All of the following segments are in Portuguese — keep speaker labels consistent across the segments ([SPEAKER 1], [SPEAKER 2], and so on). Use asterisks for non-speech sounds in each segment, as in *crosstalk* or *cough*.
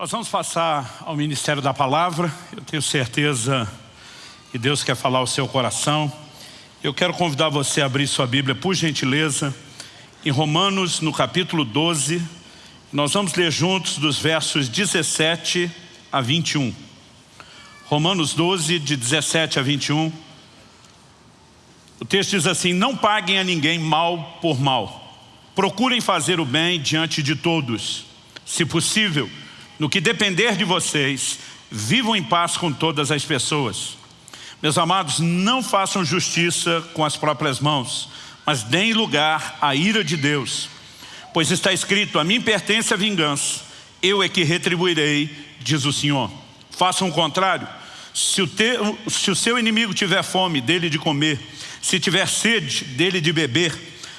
[SPEAKER 1] Nós vamos passar ao Ministério da Palavra. Eu tenho certeza que Deus quer falar ao seu coração. Eu quero convidar você a abrir sua Bíblia, por gentileza, em Romanos, no capítulo 12. Nós vamos ler juntos dos versos 17 a 21. Romanos 12, de 17 a 21. O texto diz assim, não paguem a ninguém mal por mal. Procurem fazer o bem diante de todos. Se possível, no que depender de vocês, vivam em paz com todas as pessoas. Meus amados, não façam justiça com as próprias mãos, mas deem lugar à ira de Deus. Pois está escrito, a mim pertence a vingança, eu é que retribuirei, diz o Senhor. Façam o contrário, se o, se o seu inimigo tiver fome, dele de comer, se tiver sede, dele de beber,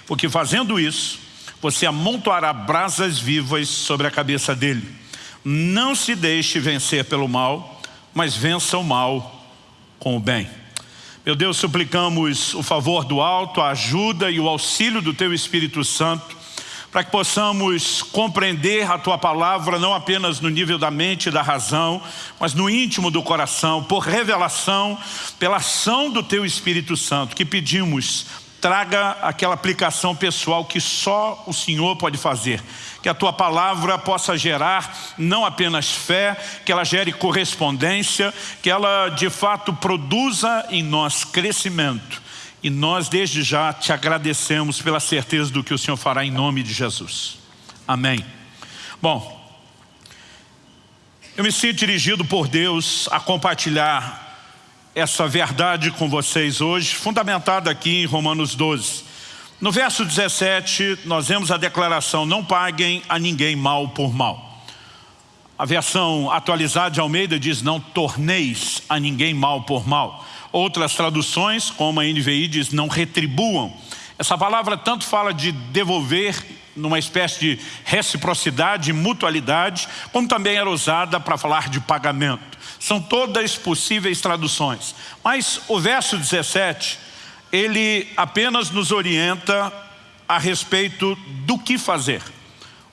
[SPEAKER 1] porque fazendo isso, você amontoará brasas vivas sobre a cabeça dele. Não se deixe vencer pelo mal, mas vença o mal com o bem. Meu Deus, suplicamos o favor do alto, a ajuda e o auxílio do Teu Espírito Santo, para que possamos compreender a Tua Palavra, não apenas no nível da mente e da razão, mas no íntimo do coração, por revelação, pela ação do Teu Espírito Santo, que pedimos traga aquela aplicação pessoal que só o Senhor pode fazer. Que a tua palavra possa gerar não apenas fé, que ela gere correspondência, que ela de fato produza em nós crescimento. E nós desde já te agradecemos pela certeza do que o Senhor fará em nome de Jesus. Amém. Bom, eu me sinto dirigido por Deus a compartilhar essa verdade com vocês hoje, fundamentada aqui em Romanos 12. No verso 17, nós vemos a declaração, não paguem a ninguém mal por mal. A versão atualizada de Almeida diz, não torneis a ninguém mal por mal. Outras traduções, como a NVI, diz, não retribuam. Essa palavra tanto fala de devolver numa espécie de reciprocidade, mutualidade, como também era usada para falar de pagamento. São todas possíveis traduções. Mas o verso 17, ele apenas nos orienta a respeito do que fazer.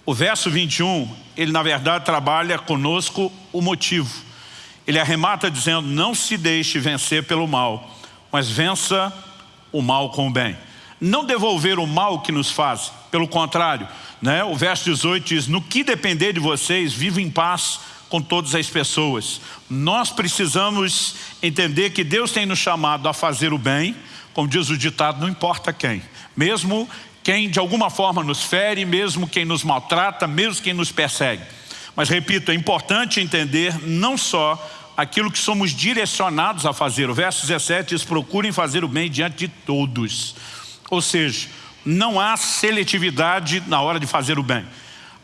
[SPEAKER 1] O verso 21, ele na verdade trabalha conosco o motivo. Ele arremata dizendo, não se deixe vencer pelo mal, mas vença o mal com o bem. Não devolver o mal que nos faz, pelo contrário, né? o verso 18 diz, no que depender de vocês, viva em paz com todas as pessoas. Nós precisamos entender que Deus tem nos chamado a fazer o bem, como diz o ditado, não importa quem. Mesmo quem de alguma forma nos fere, mesmo quem nos maltrata, mesmo quem nos persegue. Mas repito, é importante entender não só aquilo que somos direcionados a fazer. O verso 17 diz, procurem fazer o bem diante de todos. Ou seja, não há seletividade na hora de fazer o bem.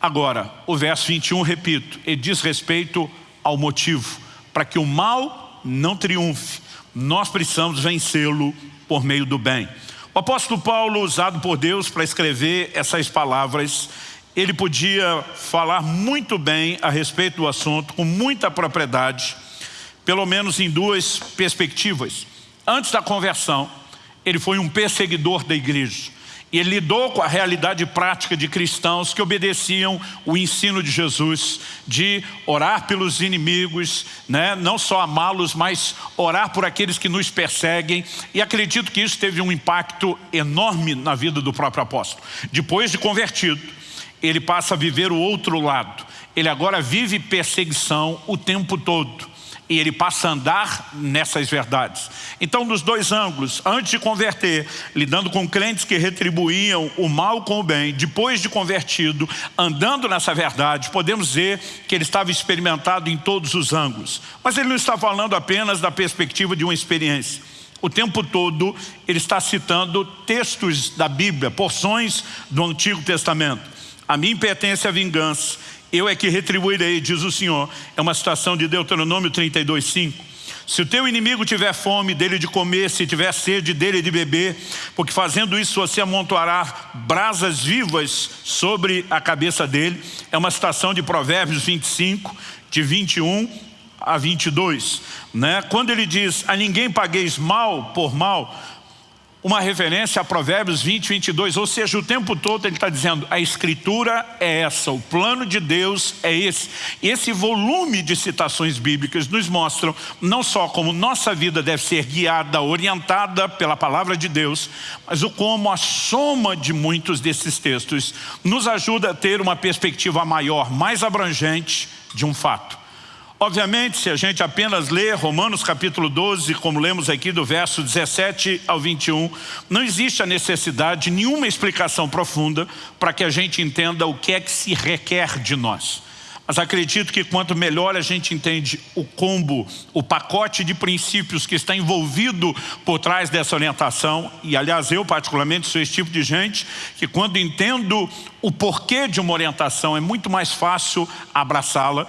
[SPEAKER 1] Agora, o verso 21, repito, ele diz respeito ao motivo, para que o mal não triunfe. Nós precisamos vencê-lo por meio do bem. O apóstolo Paulo, usado por Deus para escrever essas palavras, ele podia falar muito bem a respeito do assunto, com muita propriedade, pelo menos em duas perspectivas. Antes da conversão, ele foi um perseguidor da igreja. Ele lidou com a realidade prática de cristãos que obedeciam o ensino de Jesus, de orar pelos inimigos, né? não só amá-los, mas orar por aqueles que nos perseguem. E acredito que isso teve um impacto enorme na vida do próprio apóstolo. Depois de convertido, ele passa a viver o outro lado. Ele agora vive perseguição o tempo todo e ele passa a andar nessas verdades. Então, dos dois ângulos, antes de converter, lidando com crentes que retribuíam o mal com o bem, depois de convertido, andando nessa verdade, podemos ver que ele estava experimentado em todos os ângulos. Mas ele não está falando apenas da perspectiva de uma experiência. O tempo todo ele está citando textos da Bíblia, porções do Antigo Testamento. A mim pertence a vingança eu é que retribuirei, diz o Senhor. É uma citação de Deuteronômio 32, 5. Se o teu inimigo tiver fome, dele de comer, se tiver sede, dele de beber, porque fazendo isso você amontoará brasas vivas sobre a cabeça dele. É uma citação de Provérbios 25, de 21 a 22. Né? Quando ele diz, a ninguém pagueis mal por mal, uma referência a Provérbios 20, 22, ou seja, o tempo todo ele está dizendo, a escritura é essa, o plano de Deus é esse. Esse volume de citações bíblicas nos mostram não só como nossa vida deve ser guiada, orientada pela palavra de Deus, mas o como a soma de muitos desses textos nos ajuda a ter uma perspectiva maior, mais abrangente de um fato. Obviamente, se a gente apenas lê Romanos capítulo 12, como lemos aqui do verso 17 ao 21, não existe a necessidade de nenhuma explicação profunda para que a gente entenda o que é que se requer de nós. Mas acredito que quanto melhor a gente entende o combo, o pacote de princípios que está envolvido por trás dessa orientação, e aliás eu particularmente sou esse tipo de gente, que quando entendo o porquê de uma orientação é muito mais fácil abraçá-la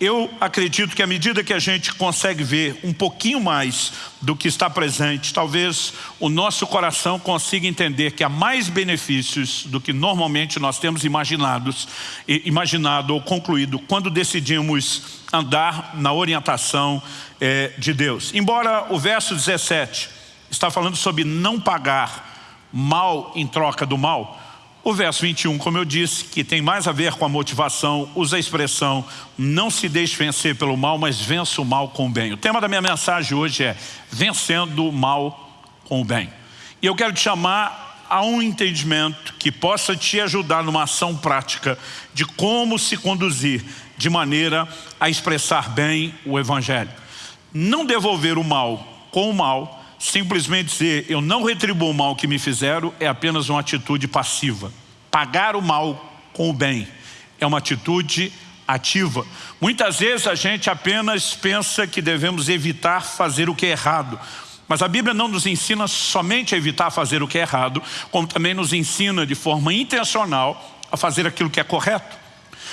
[SPEAKER 1] eu acredito que à medida que a gente consegue ver um pouquinho mais do que está presente, talvez o nosso coração consiga entender que há mais benefícios do que normalmente nós temos imaginados, imaginado ou concluído quando decidimos andar na orientação é, de Deus. Embora o verso 17 está falando sobre não pagar mal em troca do mal, o verso 21, como eu disse, que tem mais a ver com a motivação, usa a expressão não se deixe vencer pelo mal, mas vença o mal com o bem. O tema da minha mensagem hoje é vencendo o mal com o bem. E eu quero te chamar a um entendimento que possa te ajudar numa ação prática de como se conduzir de maneira a expressar bem o Evangelho. Não devolver o mal com o mal, simplesmente dizer eu não retribuo o mal que me fizeram é apenas uma atitude passiva. Pagar o mal com o bem é uma atitude ativa. Muitas vezes a gente apenas pensa que devemos evitar fazer o que é errado. Mas a Bíblia não nos ensina somente a evitar fazer o que é errado, como também nos ensina de forma intencional a fazer aquilo que é correto.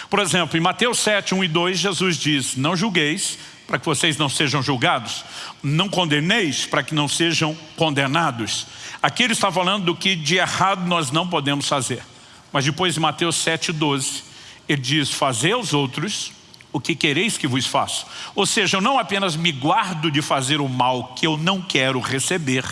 [SPEAKER 1] Por exemplo, em Mateus 7, 1 e 2, Jesus diz, não julgueis para que vocês não sejam julgados. Não condeneis para que não sejam condenados. Aqui ele está falando do que de errado nós não podemos fazer. Mas depois em Mateus 7,12, ele diz, fazer aos outros o que quereis que vos faça. Ou seja, eu não apenas me guardo de fazer o mal que eu não quero receber,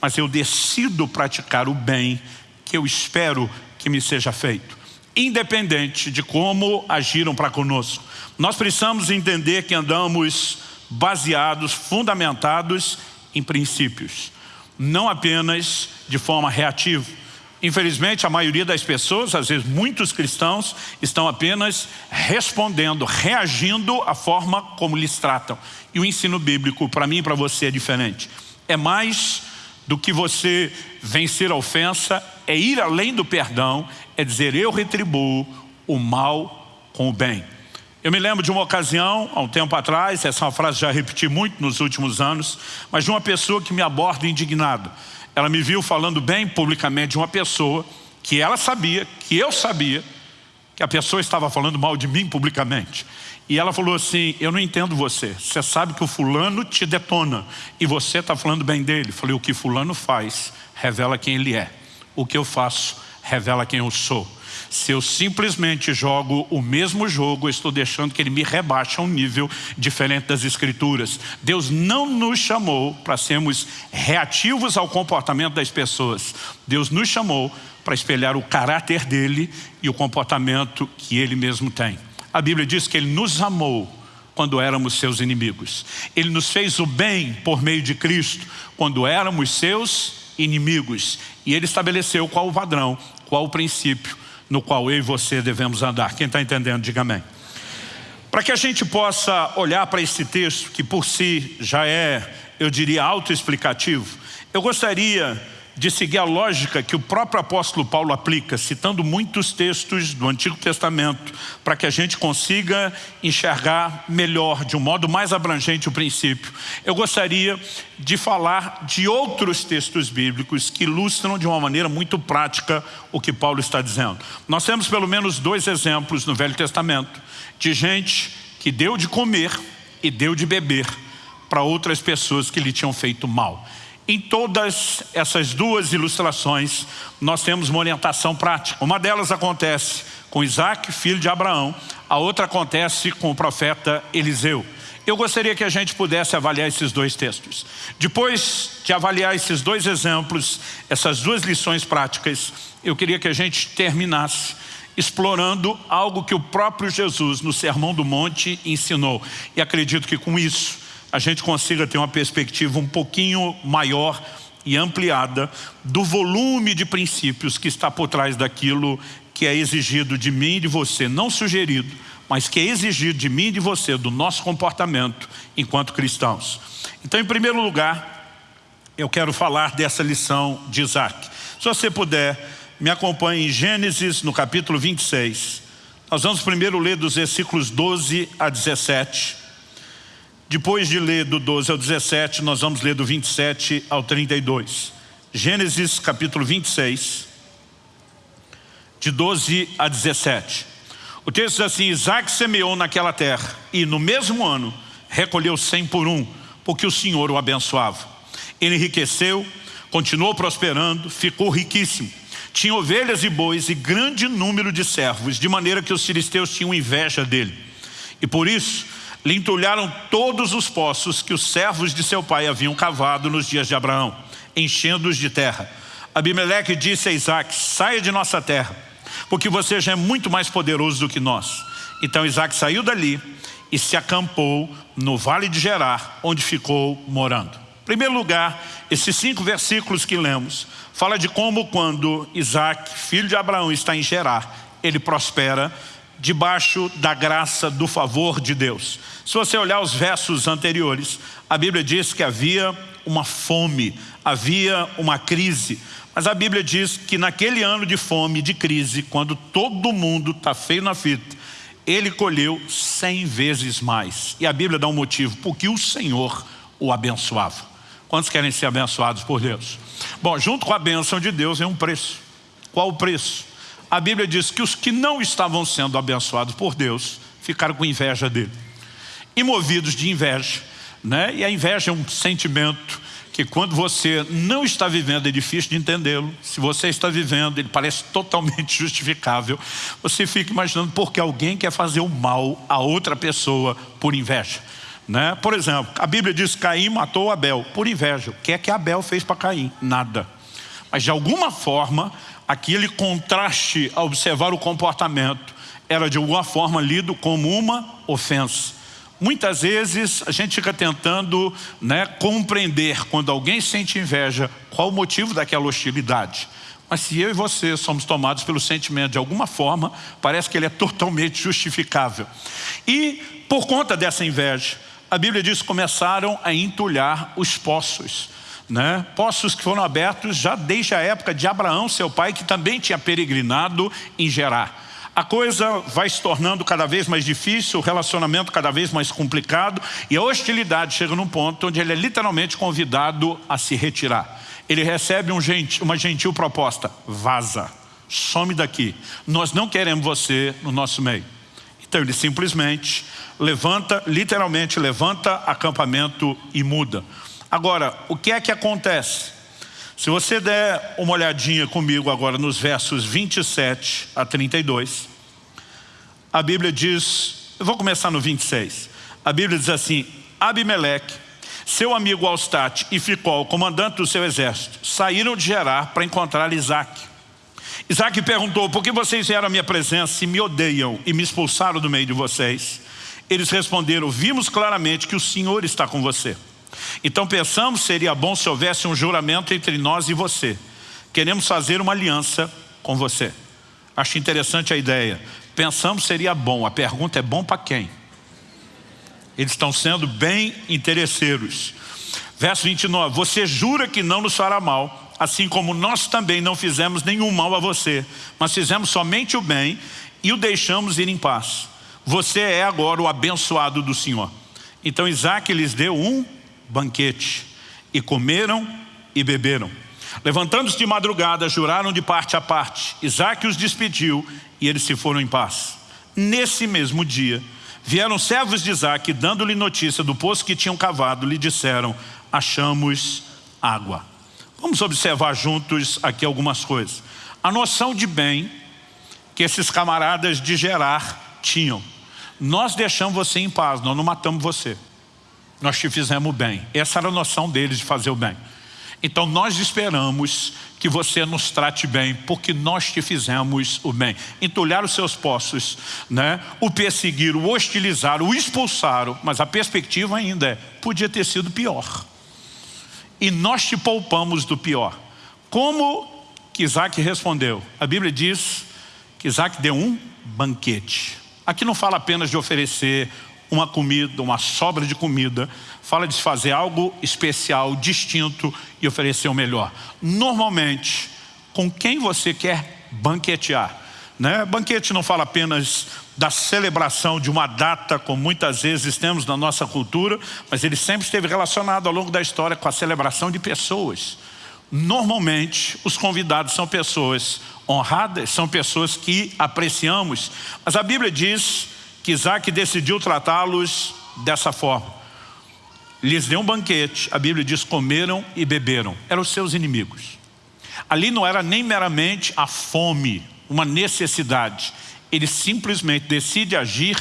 [SPEAKER 1] mas eu decido praticar o bem que eu espero que me seja feito independente de como agiram para conosco. Nós precisamos entender que andamos baseados, fundamentados em princípios, não apenas de forma reativa. Infelizmente, a maioria das pessoas, às vezes muitos cristãos, estão apenas respondendo, reagindo à forma como lhes tratam. E o ensino bíblico, para mim e para você, é diferente. É mais do que você vencer a ofensa, é ir além do perdão, é dizer eu retribuo o mal com o bem. Eu me lembro de uma ocasião, há um tempo atrás, essa é uma frase que já repeti muito nos últimos anos, mas de uma pessoa que me aborda indignado. Ela me viu falando bem publicamente de uma pessoa que ela sabia, que eu sabia, que a pessoa estava falando mal de mim publicamente. E ela falou assim, eu não entendo você, você sabe que o fulano te detona e você está falando bem dele. Falei, o que fulano faz revela quem ele é. O que eu faço revela quem eu sou. Se eu simplesmente jogo o mesmo jogo, estou deixando que ele me rebaixe a um nível diferente das escrituras. Deus não nos chamou para sermos reativos ao comportamento das pessoas. Deus nos chamou para espelhar o caráter dele e o comportamento que ele mesmo tem. A Bíblia diz que ele nos amou quando éramos seus inimigos. Ele nos fez o bem por meio de Cristo quando éramos seus inimigos. E ele estabeleceu qual o padrão, qual o princípio no qual eu e você devemos andar. Quem está entendendo, diga amém. Para que a gente possa olhar para esse texto, que por si já é, eu diria, autoexplicativo, eu gostaria de seguir a lógica que o próprio apóstolo Paulo aplica, citando muitos textos do Antigo Testamento, para que a gente consiga enxergar melhor, de um modo mais abrangente o princípio. Eu gostaria de falar de outros textos bíblicos que ilustram de uma maneira muito prática o que Paulo está dizendo. Nós temos pelo menos dois exemplos no Velho Testamento de gente que deu de comer e deu de beber para outras pessoas que lhe tinham feito mal. Em todas essas duas ilustrações, nós temos uma orientação prática. Uma delas acontece com Isaac, filho de Abraão, a outra acontece com o profeta Eliseu. Eu gostaria que a gente pudesse avaliar esses dois textos. Depois de avaliar esses dois exemplos, essas duas lições práticas, eu queria que a gente terminasse explorando algo que o próprio Jesus, no Sermão do Monte, ensinou. E acredito que com isso, a gente consiga ter uma perspectiva um pouquinho maior e ampliada do volume de princípios que está por trás daquilo que é exigido de mim e de você, não sugerido, mas que é exigido de mim e de você, do nosso comportamento enquanto cristãos. Então, em primeiro lugar, eu quero falar dessa lição de Isaac. Se você puder, me acompanhe em Gênesis, no capítulo 26. Nós vamos primeiro ler dos versículos 12 a 17. Depois de ler do 12 ao 17, nós vamos ler do 27 ao 32. Gênesis capítulo 26, de 12 a 17. O texto diz assim, Isaac semeou naquela terra e no mesmo ano recolheu cem por um, porque o Senhor o abençoava. Ele enriqueceu, continuou prosperando, ficou riquíssimo. Tinha ovelhas e bois e grande número de servos, de maneira que os filisteus tinham inveja dele. E por isso lhe entulharam todos os poços que os servos de seu pai haviam cavado nos dias de Abraão, enchendo-os de terra. Abimeleque disse a Isaac, saia de nossa terra, porque você já é muito mais poderoso do que nós. Então Isaac saiu dali e se acampou no vale de Gerar, onde ficou morando. Em primeiro lugar, esses cinco versículos que lemos, fala de como quando Isaac, filho de Abraão, está em Gerar, ele prospera debaixo da graça, do favor de Deus. Se você olhar os versos anteriores, a Bíblia diz que havia uma fome, havia uma crise. Mas a Bíblia diz que naquele ano de fome, de crise, quando todo mundo está feio na fita, ele colheu cem vezes mais. E a Bíblia dá um motivo, porque o Senhor o abençoava. Quantos querem ser abençoados por Deus? Bom, junto com a bênção de Deus é um preço. Qual o preço? A Bíblia diz que os que não estavam sendo abençoados por Deus ficaram com inveja dele. E movidos de inveja, né? e a inveja é um sentimento que quando você não está vivendo é difícil de entendê-lo. Se você está vivendo, ele parece totalmente *laughs* justificável. Você fica imaginando porque alguém quer fazer o mal a outra pessoa por inveja. Né? Por exemplo, a Bíblia diz que Caim matou Abel por inveja. O que é que Abel fez para Caim? Nada. Mas de alguma forma, aquele contraste a observar o comportamento era de alguma forma lido como uma ofensa. Muitas vezes a gente fica tentando né, compreender quando alguém sente inveja, qual o motivo daquela hostilidade. Mas se eu e você somos tomados pelo sentimento de alguma forma, parece que ele é totalmente justificável. E por conta dessa inveja, a Bíblia diz que começaram a entulhar os poços né? poços que foram abertos já desde a época de Abraão, seu pai, que também tinha peregrinado em Gerar. A coisa vai se tornando cada vez mais difícil, o relacionamento cada vez mais complicado e a hostilidade chega num ponto onde ele é literalmente convidado a se retirar. Ele recebe um gentil, uma gentil proposta, vaza, some daqui, nós não queremos você no nosso meio. Então ele simplesmente levanta, literalmente levanta acampamento e muda. Agora, o que é que acontece? Se você der uma olhadinha comigo agora nos versos 27 a 32, a Bíblia diz, eu vou começar no 26, a Bíblia diz assim, Abimeleque, seu amigo Alstat e Ficol, comandante do seu exército, saíram de Gerar para encontrar Isaac. Isaac perguntou, por que vocês vieram à minha presença e me odeiam e me expulsaram do meio de vocês? Eles responderam, vimos claramente que o Senhor está com você. Então pensamos seria bom se houvesse um juramento entre nós e você. Queremos fazer uma aliança com você. Acho interessante a ideia. Pensamos seria bom. A pergunta é bom para quem? Eles estão sendo bem interesseiros. Verso 29. Você jura que não nos fará mal, assim como nós também não fizemos nenhum mal a você, mas fizemos somente o bem e o deixamos ir em paz. Você é agora o abençoado do Senhor. Então Isaac lhes deu um banquete. E comeram e beberam. Levantando-se de madrugada, juraram de parte a parte. Isaac os despediu e eles se foram em paz. Nesse mesmo dia, vieram servos de Isaac, dando-lhe notícia do poço que tinham cavado, lhe disseram, achamos água. Vamos observar juntos aqui algumas coisas. A noção de bem que esses camaradas de Gerar tinham. Nós deixamos você em paz, nós não matamos você. Nós te fizemos bem. Essa era a noção deles de fazer o bem. Então nós esperamos que você nos trate bem, porque nós te fizemos o bem. Entulhar os seus poços, né? o perseguiram, o hostilizaram, o expulsaram, mas a perspectiva ainda é, podia ter sido pior. E nós te poupamos do pior. Como que Isaac respondeu? A Bíblia diz que Isaac deu um banquete. Aqui não fala apenas de oferecer uma comida, uma sobra de comida, fala de fazer algo especial, distinto e oferecer o melhor. Normalmente, com quem você quer banquetear? Né? Banquete não fala apenas da celebração de uma data, como muitas vezes temos na nossa cultura, mas ele sempre esteve relacionado ao longo da história com a celebração de pessoas. Normalmente, os convidados são pessoas honradas, são pessoas que apreciamos, mas a Bíblia diz que Isaac decidiu tratá-los dessa forma. Lhes deu um banquete, a Bíblia diz comeram e beberam, eram os seus inimigos. Ali não era nem meramente a fome, uma necessidade. Ele simplesmente decide agir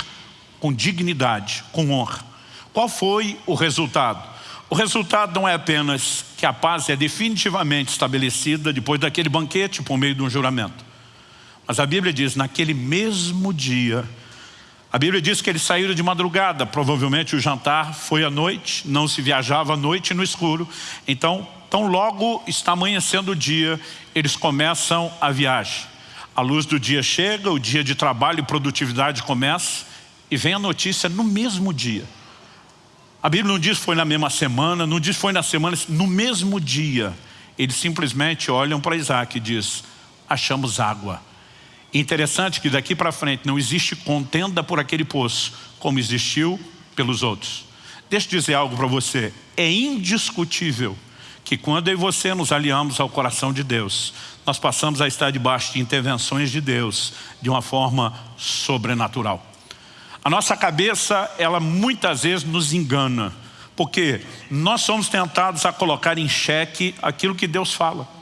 [SPEAKER 1] com dignidade, com honra. Qual foi o resultado? O resultado não é apenas que a paz é definitivamente estabelecida depois daquele banquete por meio de um juramento. Mas a Bíblia diz, naquele mesmo dia, a Bíblia diz que eles saíram de madrugada, provavelmente o jantar foi à noite, não se viajava à noite no escuro. Então, tão logo está amanhecendo o dia, eles começam a viagem. A luz do dia chega, o dia de trabalho e produtividade começa e vem a notícia no mesmo dia. A Bíblia não diz foi na mesma semana, não diz foi na semana, no mesmo dia. Eles simplesmente olham para Isaac e diz, achamos água. Interessante que daqui para frente não existe contenda por aquele poço, como existiu pelos outros. Deixa eu dizer algo para você. É indiscutível que quando eu e você nos aliamos ao coração de Deus, nós passamos a estar debaixo de intervenções de Deus de uma forma sobrenatural. A nossa cabeça, ela muitas vezes nos engana, porque nós somos tentados a colocar em xeque aquilo que Deus fala.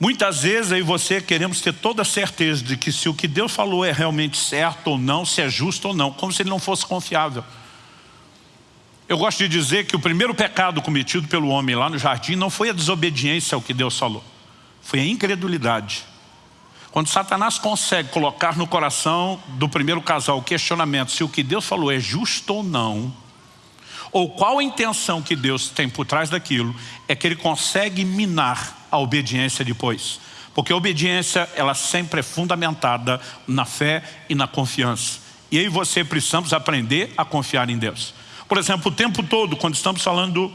[SPEAKER 1] Muitas vezes e você queremos ter toda a certeza de que se o que Deus falou é realmente certo ou não, se é justo ou não, como se ele não fosse confiável. Eu gosto de dizer que o primeiro pecado cometido pelo homem lá no jardim não foi a desobediência ao que Deus falou, foi a incredulidade. Quando Satanás consegue colocar no coração do primeiro casal o questionamento se o que Deus falou é justo ou não, ou qual a intenção que Deus tem por trás daquilo, é que ele consegue minar a obediência depois. Porque a obediência, ela sempre é fundamentada na fé e na confiança. E aí você precisamos aprender a confiar em Deus. Por exemplo, o tempo todo, quando estamos falando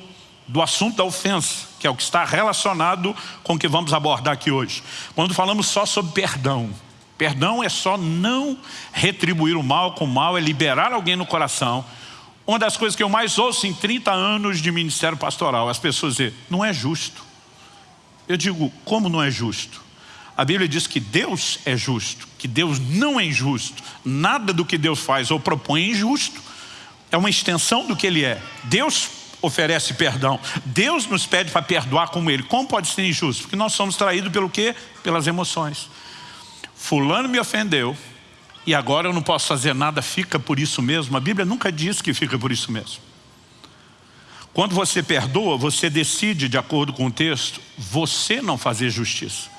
[SPEAKER 1] do assunto da ofensa, que é o que está relacionado com o que vamos abordar aqui hoje. Quando falamos só sobre perdão, perdão é só não retribuir o mal com o mal, é liberar alguém no coração. Uma das coisas que eu mais ouço em 30 anos de ministério pastoral, as pessoas dizem, não é justo. Eu digo, como não é justo? A Bíblia diz que Deus é justo, que Deus não é injusto. Nada do que Deus faz ou propõe é injusto. É uma extensão do que Ele é. Deus oferece perdão. Deus nos pede para perdoar como Ele. Como pode ser injusto? Porque nós somos traídos pelo quê? Pelas emoções. Fulano me ofendeu e agora eu não posso fazer nada, fica por isso mesmo. A Bíblia nunca diz que fica por isso mesmo. Quando você perdoa, você decide, de acordo com o texto, você não fazer justiça.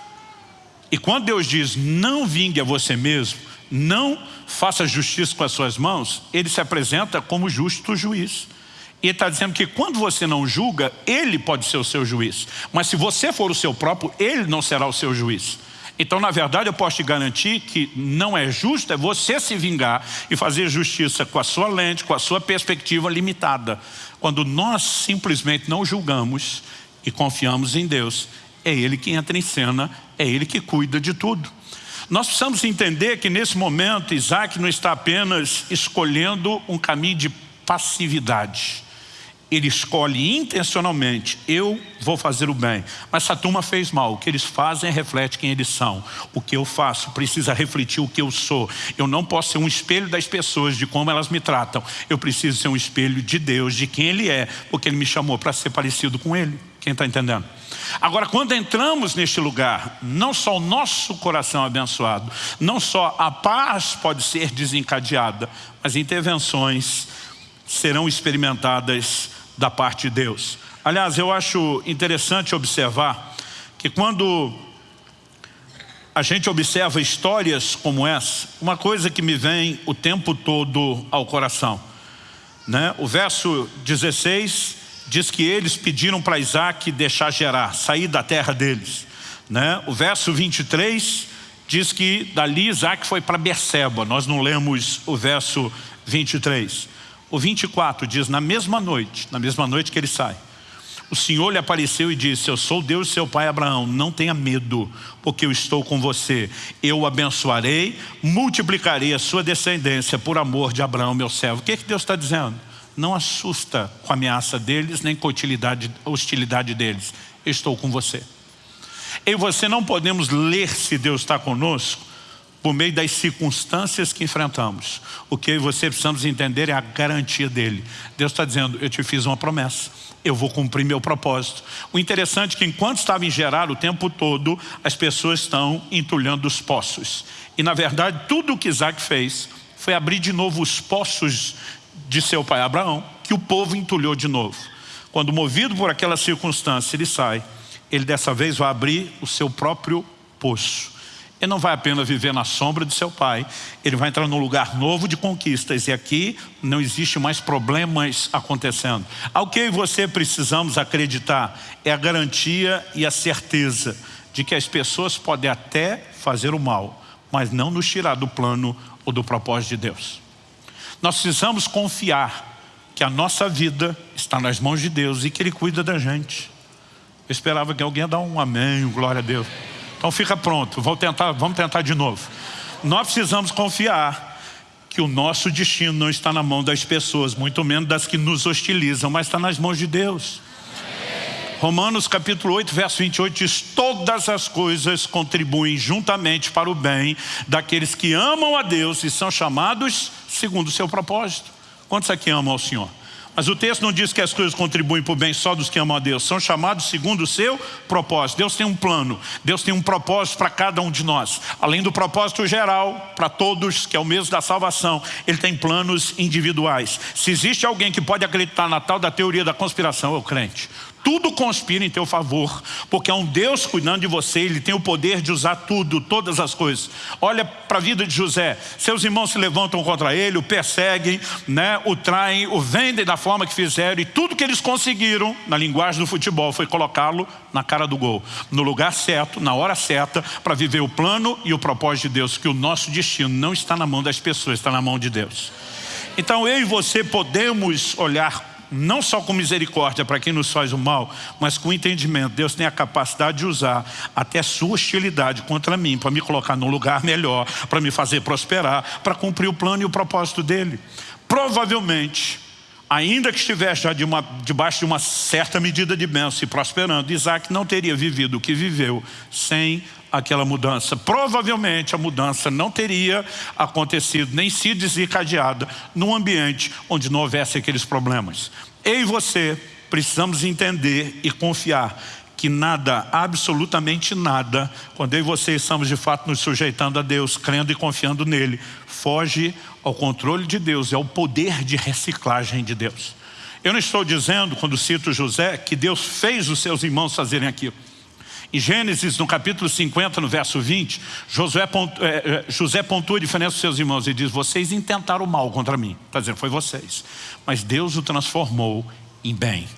[SPEAKER 1] E quando Deus diz, não vingue a você mesmo, não faça justiça com as suas mãos, Ele se apresenta como justo juiz. E está dizendo que quando você não julga, Ele pode ser o seu juiz. Mas se você for o seu próprio, Ele não será o seu juiz. Então, na verdade, eu posso te garantir que não é justo é você se vingar e fazer justiça com a sua lente, com a sua perspectiva limitada. Quando nós simplesmente não julgamos e confiamos em Deus, é Ele que entra em cena, é Ele que cuida de tudo. Nós precisamos entender que nesse momento Isaac não está apenas escolhendo um caminho de passividade. Ele escolhe intencionalmente, eu vou fazer o bem. Mas essa turma fez mal, o que eles fazem reflete quem eles são. O que eu faço precisa refletir o que eu sou. Eu não posso ser um espelho das pessoas, de como elas me tratam. Eu preciso ser um espelho de Deus, de quem Ele é, porque Ele me chamou para ser parecido com Ele. Quem está entendendo? Agora, quando entramos neste lugar, não só o nosso coração é abençoado, não só a paz pode ser desencadeada, mas intervenções serão experimentadas da parte de Deus. Aliás, eu acho interessante observar que quando a gente observa histórias como essa, uma coisa que me vem o tempo todo ao coração. Né? O verso 16 diz que eles pediram para Isaac deixar gerar, sair da terra deles. Né? O verso 23 diz que dali Isaac foi para Berseba, nós não lemos o verso 23. O 24 diz, na mesma noite, na mesma noite que ele sai, o Senhor lhe apareceu e disse, eu sou Deus seu pai Abraão, não tenha medo, porque eu estou com você. Eu o abençoarei, multiplicarei a sua descendência por amor de Abraão, meu servo. O que, é que Deus está dizendo? Não assusta com a ameaça deles, nem com a hostilidade, deles. Eu estou com você. Eu e você não podemos ler se Deus está conosco por meio das circunstâncias que enfrentamos. O que eu e você precisamos entender é a garantia dele. Deus está dizendo, eu te fiz uma promessa, eu vou cumprir meu propósito. O interessante é que enquanto estava em Gerar o tempo todo, as pessoas estão entulhando os poços. E na verdade, tudo o que Isaac fez foi abrir de novo os poços de seu pai Abraão, que o povo entulhou de novo. Quando movido por aquela circunstância, ele sai, ele dessa vez vai abrir o seu próprio poço. Ele não vai apenas viver na sombra de seu pai, ele vai entrar num lugar novo de conquistas e aqui não existe mais problemas acontecendo. Ao que eu e você precisamos acreditar é a garantia e a certeza de que as pessoas podem até fazer o mal, mas não nos tirar do plano ou do propósito de Deus. Nós precisamos confiar que a nossa vida está nas mãos de Deus e que Ele cuida da gente. Eu esperava que alguém ia dar um amém, glória a Deus. Então fica pronto, vamos tentar, vamos tentar de novo. Nós precisamos confiar que o nosso destino não está na mão das pessoas, muito menos das que nos hostilizam, mas está nas mãos de Deus. Romanos capítulo 8, verso 28 diz, todas as coisas contribuem juntamente para o bem daqueles que amam a Deus e são chamados segundo o seu propósito. Quantos aqui amam ao Senhor? Mas o texto não diz que as coisas contribuem para o bem só dos que amam a Deus. São chamados segundo o seu propósito. Deus tem um plano. Deus tem um propósito para cada um de nós. Além do propósito geral, para todos, que é o mesmo da salvação, Ele tem planos individuais. Se existe alguém que pode acreditar na tal da teoria da conspiração, é o crente tudo conspira em teu favor, porque há um Deus cuidando de você, Ele tem o poder de usar tudo, todas as coisas. Olha para a vida de José, seus irmãos se levantam contra ele, o perseguem, né, o traem, o vendem da forma que fizeram, e tudo que eles conseguiram, na linguagem do futebol, foi colocá-lo na cara do gol, no lugar certo, na hora certa, para viver o plano e o propósito de Deus, que o nosso destino não está na mão das pessoas, está na mão de Deus. Então eu e você podemos olhar não só com misericórdia para quem nos faz o mal, mas com entendimento. Deus tem a capacidade de usar até sua hostilidade contra mim, para me colocar num lugar *laughs* melhor, para me fazer prosperar, para cumprir o plano e o propósito dele. Provavelmente, ainda que estivesse já de uma, debaixo de uma certa medida de bênção e prosperando, Isaac não teria vivido o que viveu sem aquela mudança. Provavelmente a mudança não teria acontecido, nem sido desencadeada num ambiente onde não houvesse aqueles problemas. Eu e você precisamos entender e confiar que nada, absolutamente nada, quando eu e você estamos de fato nos sujeitando a Deus, crendo e confiando nele, foge ao controle de Deus, é o poder de reciclagem de Deus. Eu não estou dizendo, quando cito José, que Deus fez os seus irmãos fazerem aquilo. Em Gênesis, no capítulo 50, no verso 20, Josué pontua, é, é, José pontua a diferença dos seus irmãos e diz, vocês intentaram mal contra mim. Está dizendo, foi vocês. Mas Deus o transformou em bem.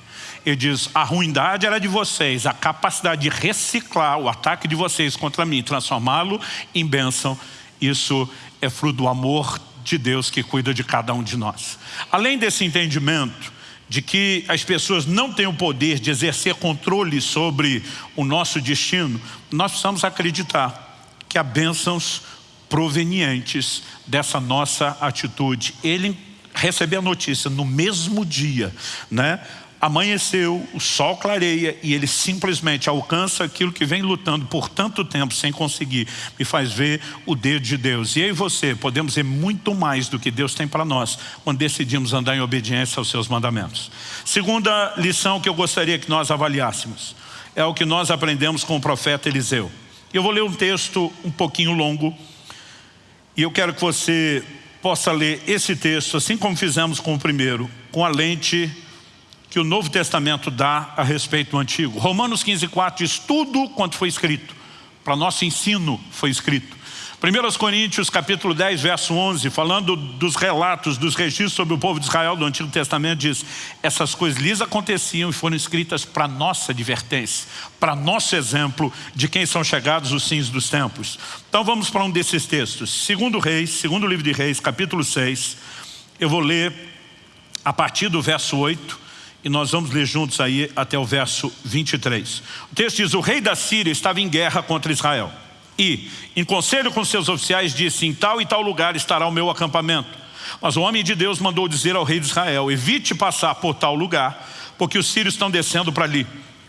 [SPEAKER 1] Ele diz, a ruindade era de vocês, a capacidade de reciclar o ataque de vocês contra mim, transformá-lo em bênção, isso é fruto do amor de Deus que cuida de cada um de nós. Além desse entendimento, de que as pessoas não têm o poder de exercer controle sobre o nosso destino, nós precisamos acreditar que há bênçãos provenientes dessa nossa atitude. Ele receber a notícia no mesmo dia, né? Amanheceu, o sol clareia e ele simplesmente alcança aquilo que vem lutando por tanto tempo sem conseguir. Me faz ver o dedo de Deus. E eu e você podemos ver muito mais do que Deus tem para nós quando decidimos andar em obediência aos seus mandamentos. Segunda lição que eu gostaria que nós avaliássemos é o que nós aprendemos com o profeta Eliseu. Eu vou ler um texto um pouquinho longo e eu quero que você possa ler esse texto, assim como fizemos com o primeiro, com a lente que o Novo Testamento dá a respeito do Antigo. Romanos 15, 4 diz tudo quanto foi escrito. Para nosso ensino foi escrito. 1 Coríntios capítulo 10, verso 11, falando dos relatos, dos registros sobre o povo de Israel do Antigo Testamento, diz essas coisas lhes aconteciam e foram escritas para nossa advertência, para nosso exemplo de quem são chegados os fins dos tempos. Então vamos para um desses textos. Segundo Reis, segundo livro de Reis, capítulo 6, eu vou ler a partir do verso 8, e nós vamos ler juntos aí até o verso 23. O texto diz, o rei da Síria estava em guerra contra Israel. E, em conselho com seus oficiais, disse, em tal e tal lugar estará o meu acampamento. Mas o homem de Deus mandou dizer ao rei de Israel, evite passar por tal lugar, porque os sírios estão descendo para ali.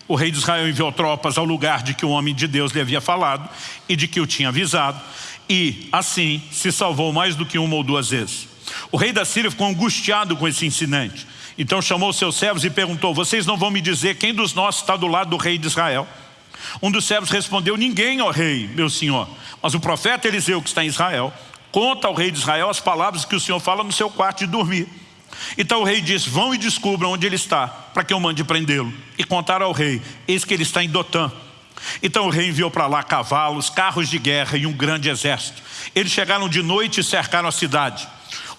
[SPEAKER 1] O rei de Israel enviou tropas ao lugar de que o homem de Deus lhe havia falado e de que o tinha avisado. E, assim, se salvou mais do que uma ou duas vezes. O rei da Síria ficou angustiado com esse incidente. Então chamou seus servos e perguntou, vocês não vão me dizer quem dos nossos está do lado do rei de Israel? Um dos servos respondeu, ninguém, ó rei, meu senhor. Mas o profeta Eliseu, que está em Israel, conta ao rei de Israel as palavras que o senhor fala no seu quarto de dormir. Então o rei disse, vão e descubram onde ele está, para que eu mande prendê-lo. E contaram ao rei, eis que ele está em Dotã. Então o rei enviou para lá cavalos, carros de guerra e um grande exército. Eles chegaram de noite e cercaram a cidade.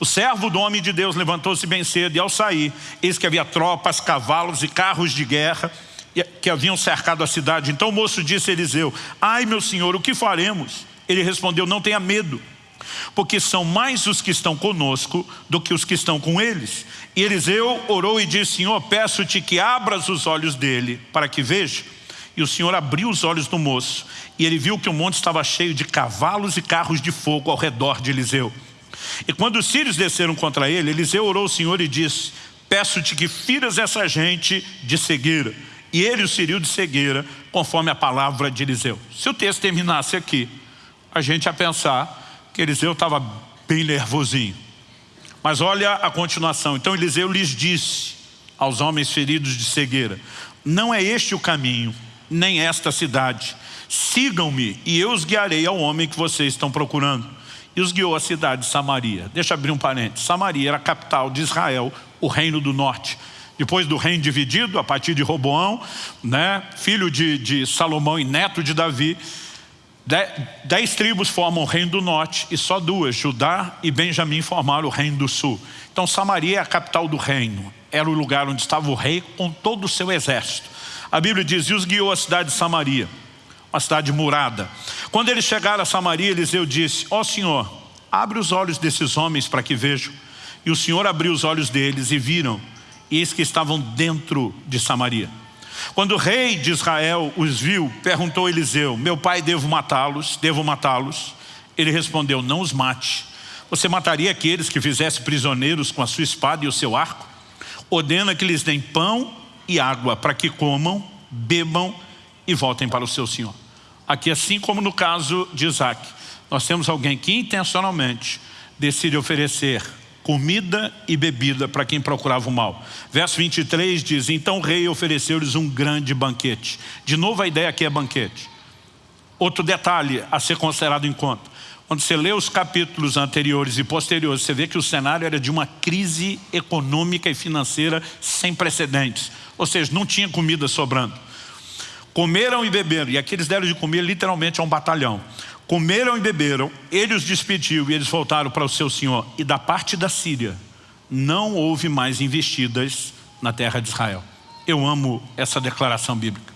[SPEAKER 1] O servo do homem de Deus levantou-se bem cedo e ao sair, eis que havia tropas, cavalos e carros de guerra que haviam cercado a cidade. Então o moço disse a Eliseu, ai meu senhor, o que faremos? Ele respondeu, não tenha medo, porque são mais os que estão conosco do que os que estão com eles. E Eliseu orou e disse, Senhor, peço-te que abras os olhos dele para que veja. E o Senhor abriu os olhos do moço, e ele viu que o monte estava cheio de cavalos e carros de fogo ao redor de Eliseu. E quando os sírios desceram contra ele, Eliseu orou ao Senhor e disse, peço-te que firas essa gente de cegueira. E ele os feriu de cegueira, conforme a palavra de Eliseu. Se o texto terminasse aqui, a gente ia pensar que Eliseu estava bem nervosinho. Mas olha a continuação. Então Eliseu lhes disse aos homens feridos de cegueira, não é este o caminho, nem esta cidade. Sigam-me e eu os guiarei ao homem que vocês estão procurando e os guiou à cidade de Samaria. Deixa eu abrir um parênteses. Samaria era a capital de Israel, o reino do norte. Depois do reino dividido, a partir de Roboão, né, filho de, de Salomão e neto de Davi, dez tribos formam o reino do norte e só duas, Judá e Benjamim, formaram o reino do sul. Então Samaria é a capital do reino. Era o lugar onde estava o rei com todo o seu exército. A Bíblia diz, e os guiou à cidade de Samaria uma cidade murada. Quando eles chegaram a Samaria, Eliseu disse, ó oh, Senhor, abre os olhos desses homens para que vejam. E o Senhor abriu os olhos deles e viram, e eis que estavam dentro de Samaria. Quando o rei de Israel os viu, perguntou Eliseu, meu pai, devo matá-los? Devo matá-los? Ele respondeu, não os mate. Você mataria aqueles que fizesse prisioneiros com a sua espada e o seu arco? Ordena que lhes deem pão e água para que comam, bebam e voltem para o seu Senhor. Aqui, assim como no caso de Isaac, nós temos alguém que intencionalmente decide oferecer comida e bebida para quem procurava o mal. Verso 23 diz, então o rei ofereceu-lhes um grande banquete. De novo a ideia aqui é banquete. Outro detalhe a ser considerado em conta. Quando você lê os capítulos anteriores e posteriores, você vê que o cenário era de uma crise econômica e financeira sem precedentes. Ou seja, não tinha comida sobrando. Comeram e beberam, e aqui eles deram de comer literalmente a um batalhão. Comeram e beberam, ele os despediu e eles voltaram para o seu senhor. E da parte da Síria, não houve mais investidas na terra de Israel. Eu amo essa declaração bíblica.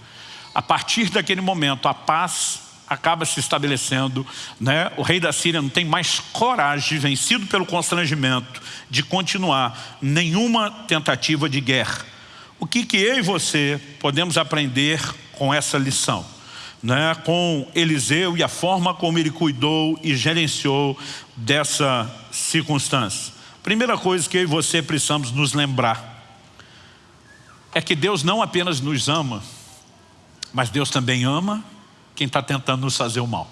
[SPEAKER 1] A partir daquele momento, a paz acaba se estabelecendo. Né? O rei da Síria não tem mais coragem, vencido pelo constrangimento, de continuar nenhuma tentativa de guerra. O que, que eu e você podemos aprender com essa lição, né? com Eliseu e a forma como ele cuidou e gerenciou dessa circunstância. Primeira coisa que eu e você precisamos nos lembrar é que Deus não apenas nos ama, mas Deus também ama quem está tentando nos fazer o mal.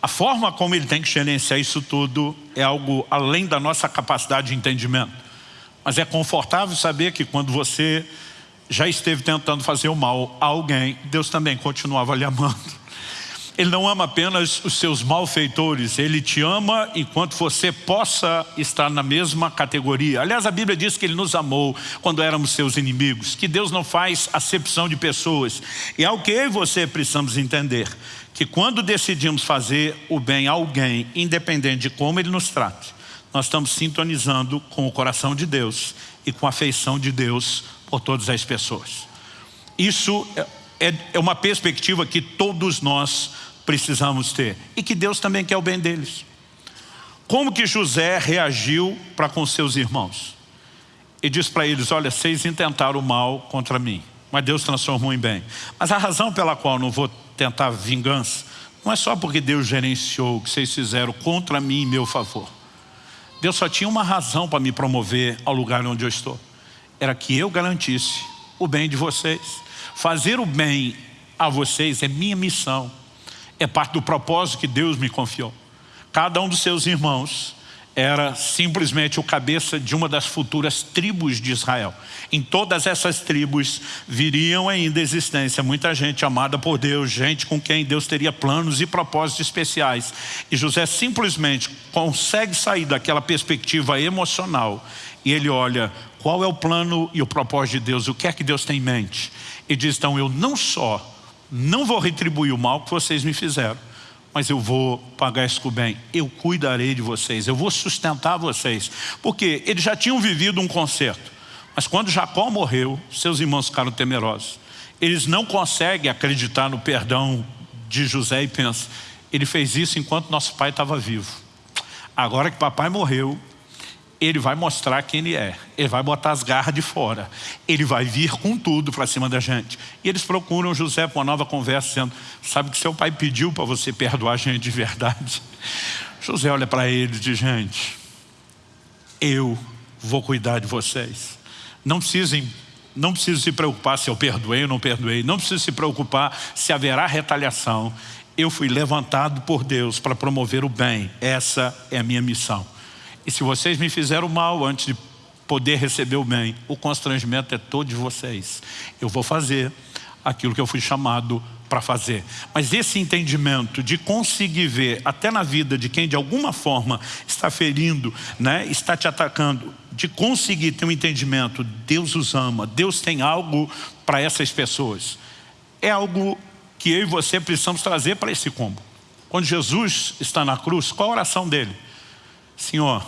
[SPEAKER 1] A forma como Ele tem que gerenciar isso tudo é algo além da nossa capacidade de entendimento. Mas é confortável saber que quando você já esteve tentando fazer o mal a alguém, Deus também continuava lhe amando. Ele não ama apenas os seus malfeitores, Ele te ama enquanto você possa estar na mesma categoria. Aliás, a Bíblia diz que Ele nos amou quando éramos seus inimigos, que Deus não faz acepção de pessoas. E é o que você precisamos entender, que quando decidimos fazer o bem a alguém, independente de como Ele nos trate, nós estamos sintonizando com o coração de Deus e com a afeição de Deus por todas as pessoas. Isso é, é uma perspectiva que todos nós precisamos ter. E que Deus também quer o bem deles. Como que José reagiu para com seus irmãos? E diz para eles, olha, vocês intentaram o mal contra mim, mas Deus transformou em bem. Mas a razão pela qual não vou tentar vingança, não é só porque Deus gerenciou o que vocês fizeram contra mim em meu favor. Deus só tinha uma razão para me promover ao lugar onde eu estou. Era que eu garantisse o bem de vocês. Fazer o bem a vocês é minha missão é parte do propósito que Deus me confiou. Cada um dos seus irmãos era simplesmente o cabeça de uma das futuras tribos de Israel. Em todas essas tribos viriam ainda existência muita gente amada por Deus, gente com quem Deus teria planos e propósitos especiais. E José simplesmente consegue sair daquela perspectiva emocional e ele olha qual é o plano e o propósito de Deus, o que é que Deus tem em mente. E diz, então eu não só não vou retribuir o mal que vocês me fizeram, mas eu vou pagar isso com bem. Eu cuidarei de vocês, eu vou sustentar vocês. Porque eles já tinham vivido um concerto. Mas quando Jacó morreu, seus irmãos ficaram temerosos. Eles não conseguem acreditar no perdão de José e pensam, ele fez isso enquanto nosso pai estava vivo. Agora que papai morreu, ele vai mostrar quem ele é. Ele vai botar as garras de fora. Ele vai vir com tudo para cima da gente. E eles procuram José para uma nova conversa, dizendo, sabe que seu pai pediu para você perdoar a gente de verdade? José olha para ele e diz, gente, eu vou cuidar de vocês. Não precisem não precisa se preocupar se eu perdoei ou não perdoei. Não precisa se preocupar se haverá retaliação. Eu fui levantado por Deus para promover o bem. Essa é a minha missão. E se vocês me fizeram mal antes de poder receber o bem, o constrangimento é todo de vocês. Eu vou fazer aquilo que eu fui chamado para fazer. Mas esse entendimento de conseguir ver, até na vida de quem de alguma forma está ferindo, né, está te atacando, de conseguir ter um entendimento, Deus os ama, Deus tem algo para essas pessoas. É algo que eu e você precisamos trazer para esse combo. Quando Jesus está na cruz, qual a oração dele? Senhor,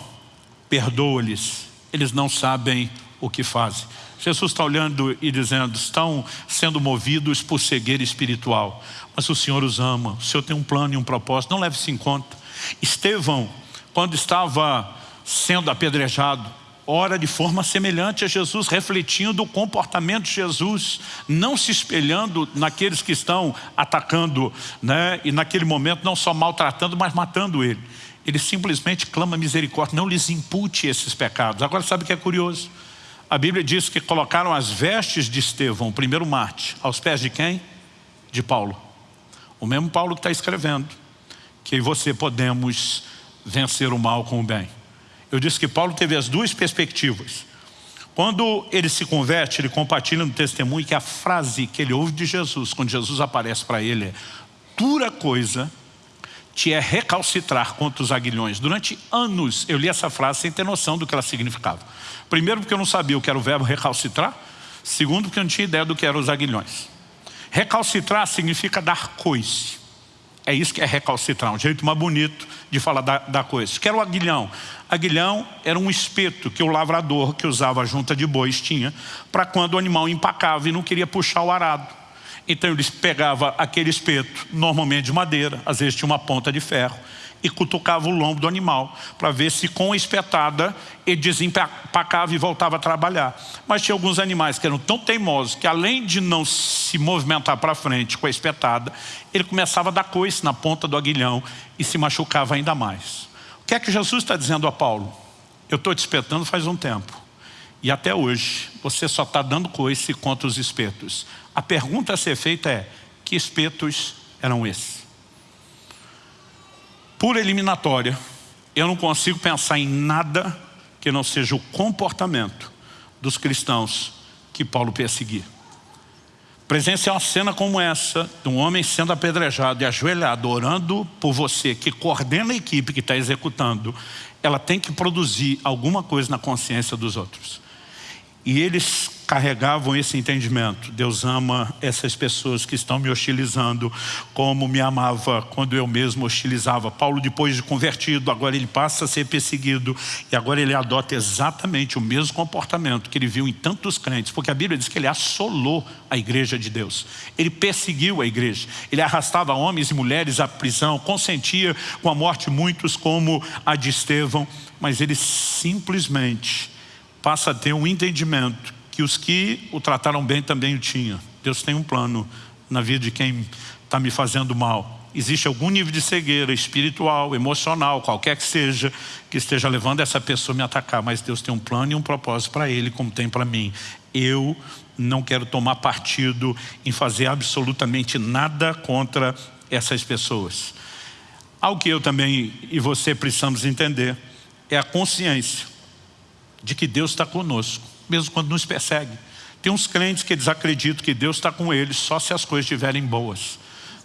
[SPEAKER 1] perdoa-lhes, eles não sabem o que fazem. Jesus está olhando e dizendo, estão sendo movidos por cegueira espiritual, mas o Senhor os ama, o Senhor tem um plano e um propósito, não leve isso em conta. Estevão, quando estava sendo apedrejado, ora de forma semelhante a Jesus, refletindo o comportamento de Jesus, não se espelhando naqueles que estão atacando, né? e naquele momento não só maltratando, mas matando ele ele simplesmente clama misericórdia, não lhes impute esses pecados. Agora sabe o que é curioso? A Bíblia diz que colocaram as vestes de Estevão, o primeiro Marte, aos pés de quem? De Paulo. O mesmo Paulo que está escrevendo, que você podemos vencer o mal com o bem. Eu disse que Paulo teve as duas perspectivas. Quando ele se converte, ele compartilha no testemunho que a frase que ele ouve de Jesus, quando Jesus aparece para ele é dura coisa te é recalcitrar contra os aguilhões. Durante anos eu li essa frase sem ter noção do que ela significava. Primeiro porque eu não sabia o que era o verbo recalcitrar. Segundo porque eu não tinha ideia do que eram os aguilhões. Recalcitrar significa dar coice. É isso que é recalcitrar, um jeito mais bonito de falar da, da coisa. Que era o aguilhão. Aguilhão era um espeto que o lavrador que usava a junta de bois tinha para quando o animal empacava e não queria puxar o arado. Então eles pegavam aquele espeto, normalmente de madeira, às vezes tinha uma ponta de ferro, e cutucava o lombo do animal, para ver se com a espetada ele desempacava e voltava a trabalhar. Mas tinha alguns animais que eram tão teimosos, que além de não se movimentar para frente com a espetada, ele começava a dar coice na ponta do aguilhão e se machucava ainda mais. O que é que Jesus está dizendo a Paulo? Eu estou te espetando faz um tempo. E até hoje, você só está dando coice contra os espetos. A pergunta a ser feita é, que espetos eram esses? Por eliminatória, eu não consigo pensar em nada que não seja o comportamento dos cristãos que Paulo perseguia. Presenciar uma cena como essa, de um homem sendo apedrejado e ajoelhado, orando por você, que coordena a equipe que está executando, ela tem que produzir alguma coisa na consciência dos outros. E eles carregavam esse entendimento. Deus ama essas pessoas que estão me hostilizando como me amava quando eu mesmo hostilizava. Paulo, depois de convertido, agora ele passa a ser perseguido e agora ele adota exatamente o mesmo comportamento que ele viu em tantos crentes, porque a Bíblia diz que ele assolou a igreja de Deus. Ele perseguiu a igreja. Ele arrastava homens e mulheres à prisão, consentia com a morte muitos como a de Estevão, mas ele simplesmente passa a ter um entendimento que os que o trataram bem também o tinham. Deus tem um plano na vida de quem está me fazendo mal. Existe algum nível de cegueira espiritual, emocional, qualquer que seja, que esteja levando essa pessoa a me atacar, mas Deus tem um plano e um propósito para ele, como tem para mim. Eu não quero tomar partido em fazer absolutamente nada contra essas pessoas. Algo que eu também e você precisamos entender é a consciência de que Deus está conosco, mesmo quando nos persegue. Tem uns crentes que eles acreditam que Deus está com eles só se as coisas estiverem boas.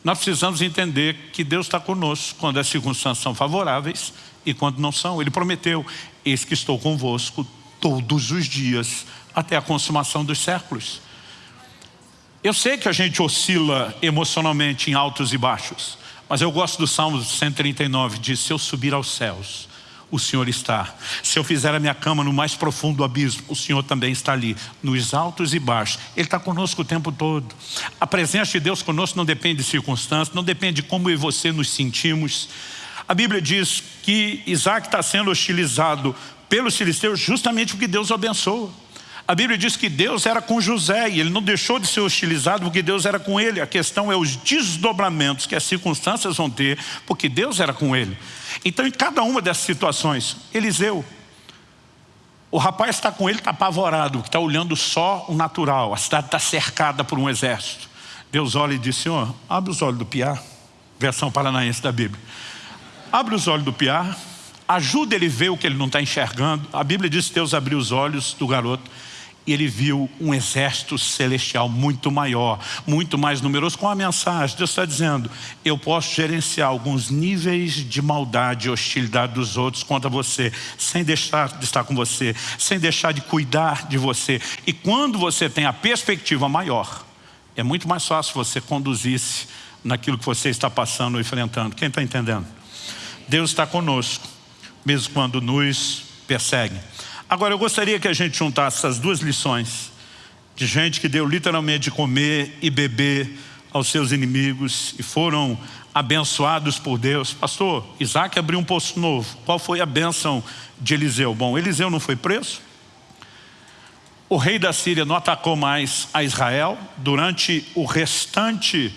[SPEAKER 1] Nós precisamos entender que Deus está conosco quando as circunstâncias são favoráveis e quando não são. Ele prometeu, eis que estou convosco todos os dias até a consumação dos séculos. Eu sei que a gente oscila emocionalmente em altos e baixos, mas eu gosto do Salmo 139, diz, se eu subir aos céus, o Senhor está. Se eu fizer a minha cama no mais profundo abismo, o Senhor também está ali, nos altos e baixos. Ele está conosco o tempo todo. A presença de Deus conosco não depende de circunstâncias, não depende de como eu e você nos sentimos. A Bíblia diz que Isaac está sendo hostilizado pelos filisteus justamente porque Deus o abençoa. A Bíblia diz que Deus era com José e ele não deixou de ser hostilizado porque Deus era com ele. A questão é os desdobramentos que as circunstâncias vão ter porque Deus era com ele. Então em cada uma dessas situações, Eliseu, o rapaz está com ele, está apavorado, está olhando só o natural. A cidade está cercada por um exército. Deus olha e diz, Senhor, abre os olhos do piar. Versão paranaense da Bíblia. Abre os olhos do piar, ajuda ele a ver o que ele não está enxergando. A Bíblia diz que Deus abriu os olhos do garoto e ele viu um exército celestial muito maior, muito mais numeroso, com a mensagem, Deus está dizendo, eu posso gerenciar alguns níveis de maldade e hostilidade dos outros contra você, sem deixar de estar com você, sem deixar de cuidar de você. E quando você tem a perspectiva maior, é muito mais fácil você conduzir-se naquilo que você está passando ou enfrentando. Quem está entendendo? Deus está conosco, mesmo quando nos persegue. Agora, eu gostaria que a gente juntasse essas duas lições de gente que deu literalmente de comer e beber aos seus inimigos e foram abençoados por Deus. Pastor, Isaac abriu um poço novo. Qual foi a bênção de Eliseu? Bom, Eliseu não foi preso. O rei da Síria não atacou mais a Israel durante o restante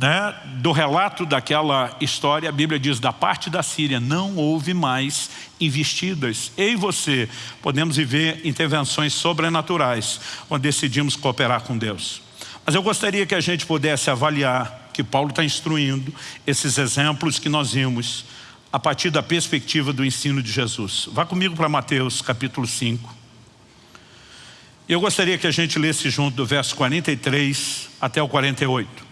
[SPEAKER 1] né, do relato daquela história, a Bíblia diz, da parte da Síria não houve mais investidas. Eu e você podemos viver intervenções sobrenaturais quando decidimos cooperar com Deus. Mas eu gostaria que a gente pudesse avaliar, que Paulo está instruindo, esses exemplos que nós vimos a partir da perspectiva do ensino de Jesus. Vá comigo para Mateus capítulo 5. Eu gostaria que a gente lesse junto do verso 43 até o 48.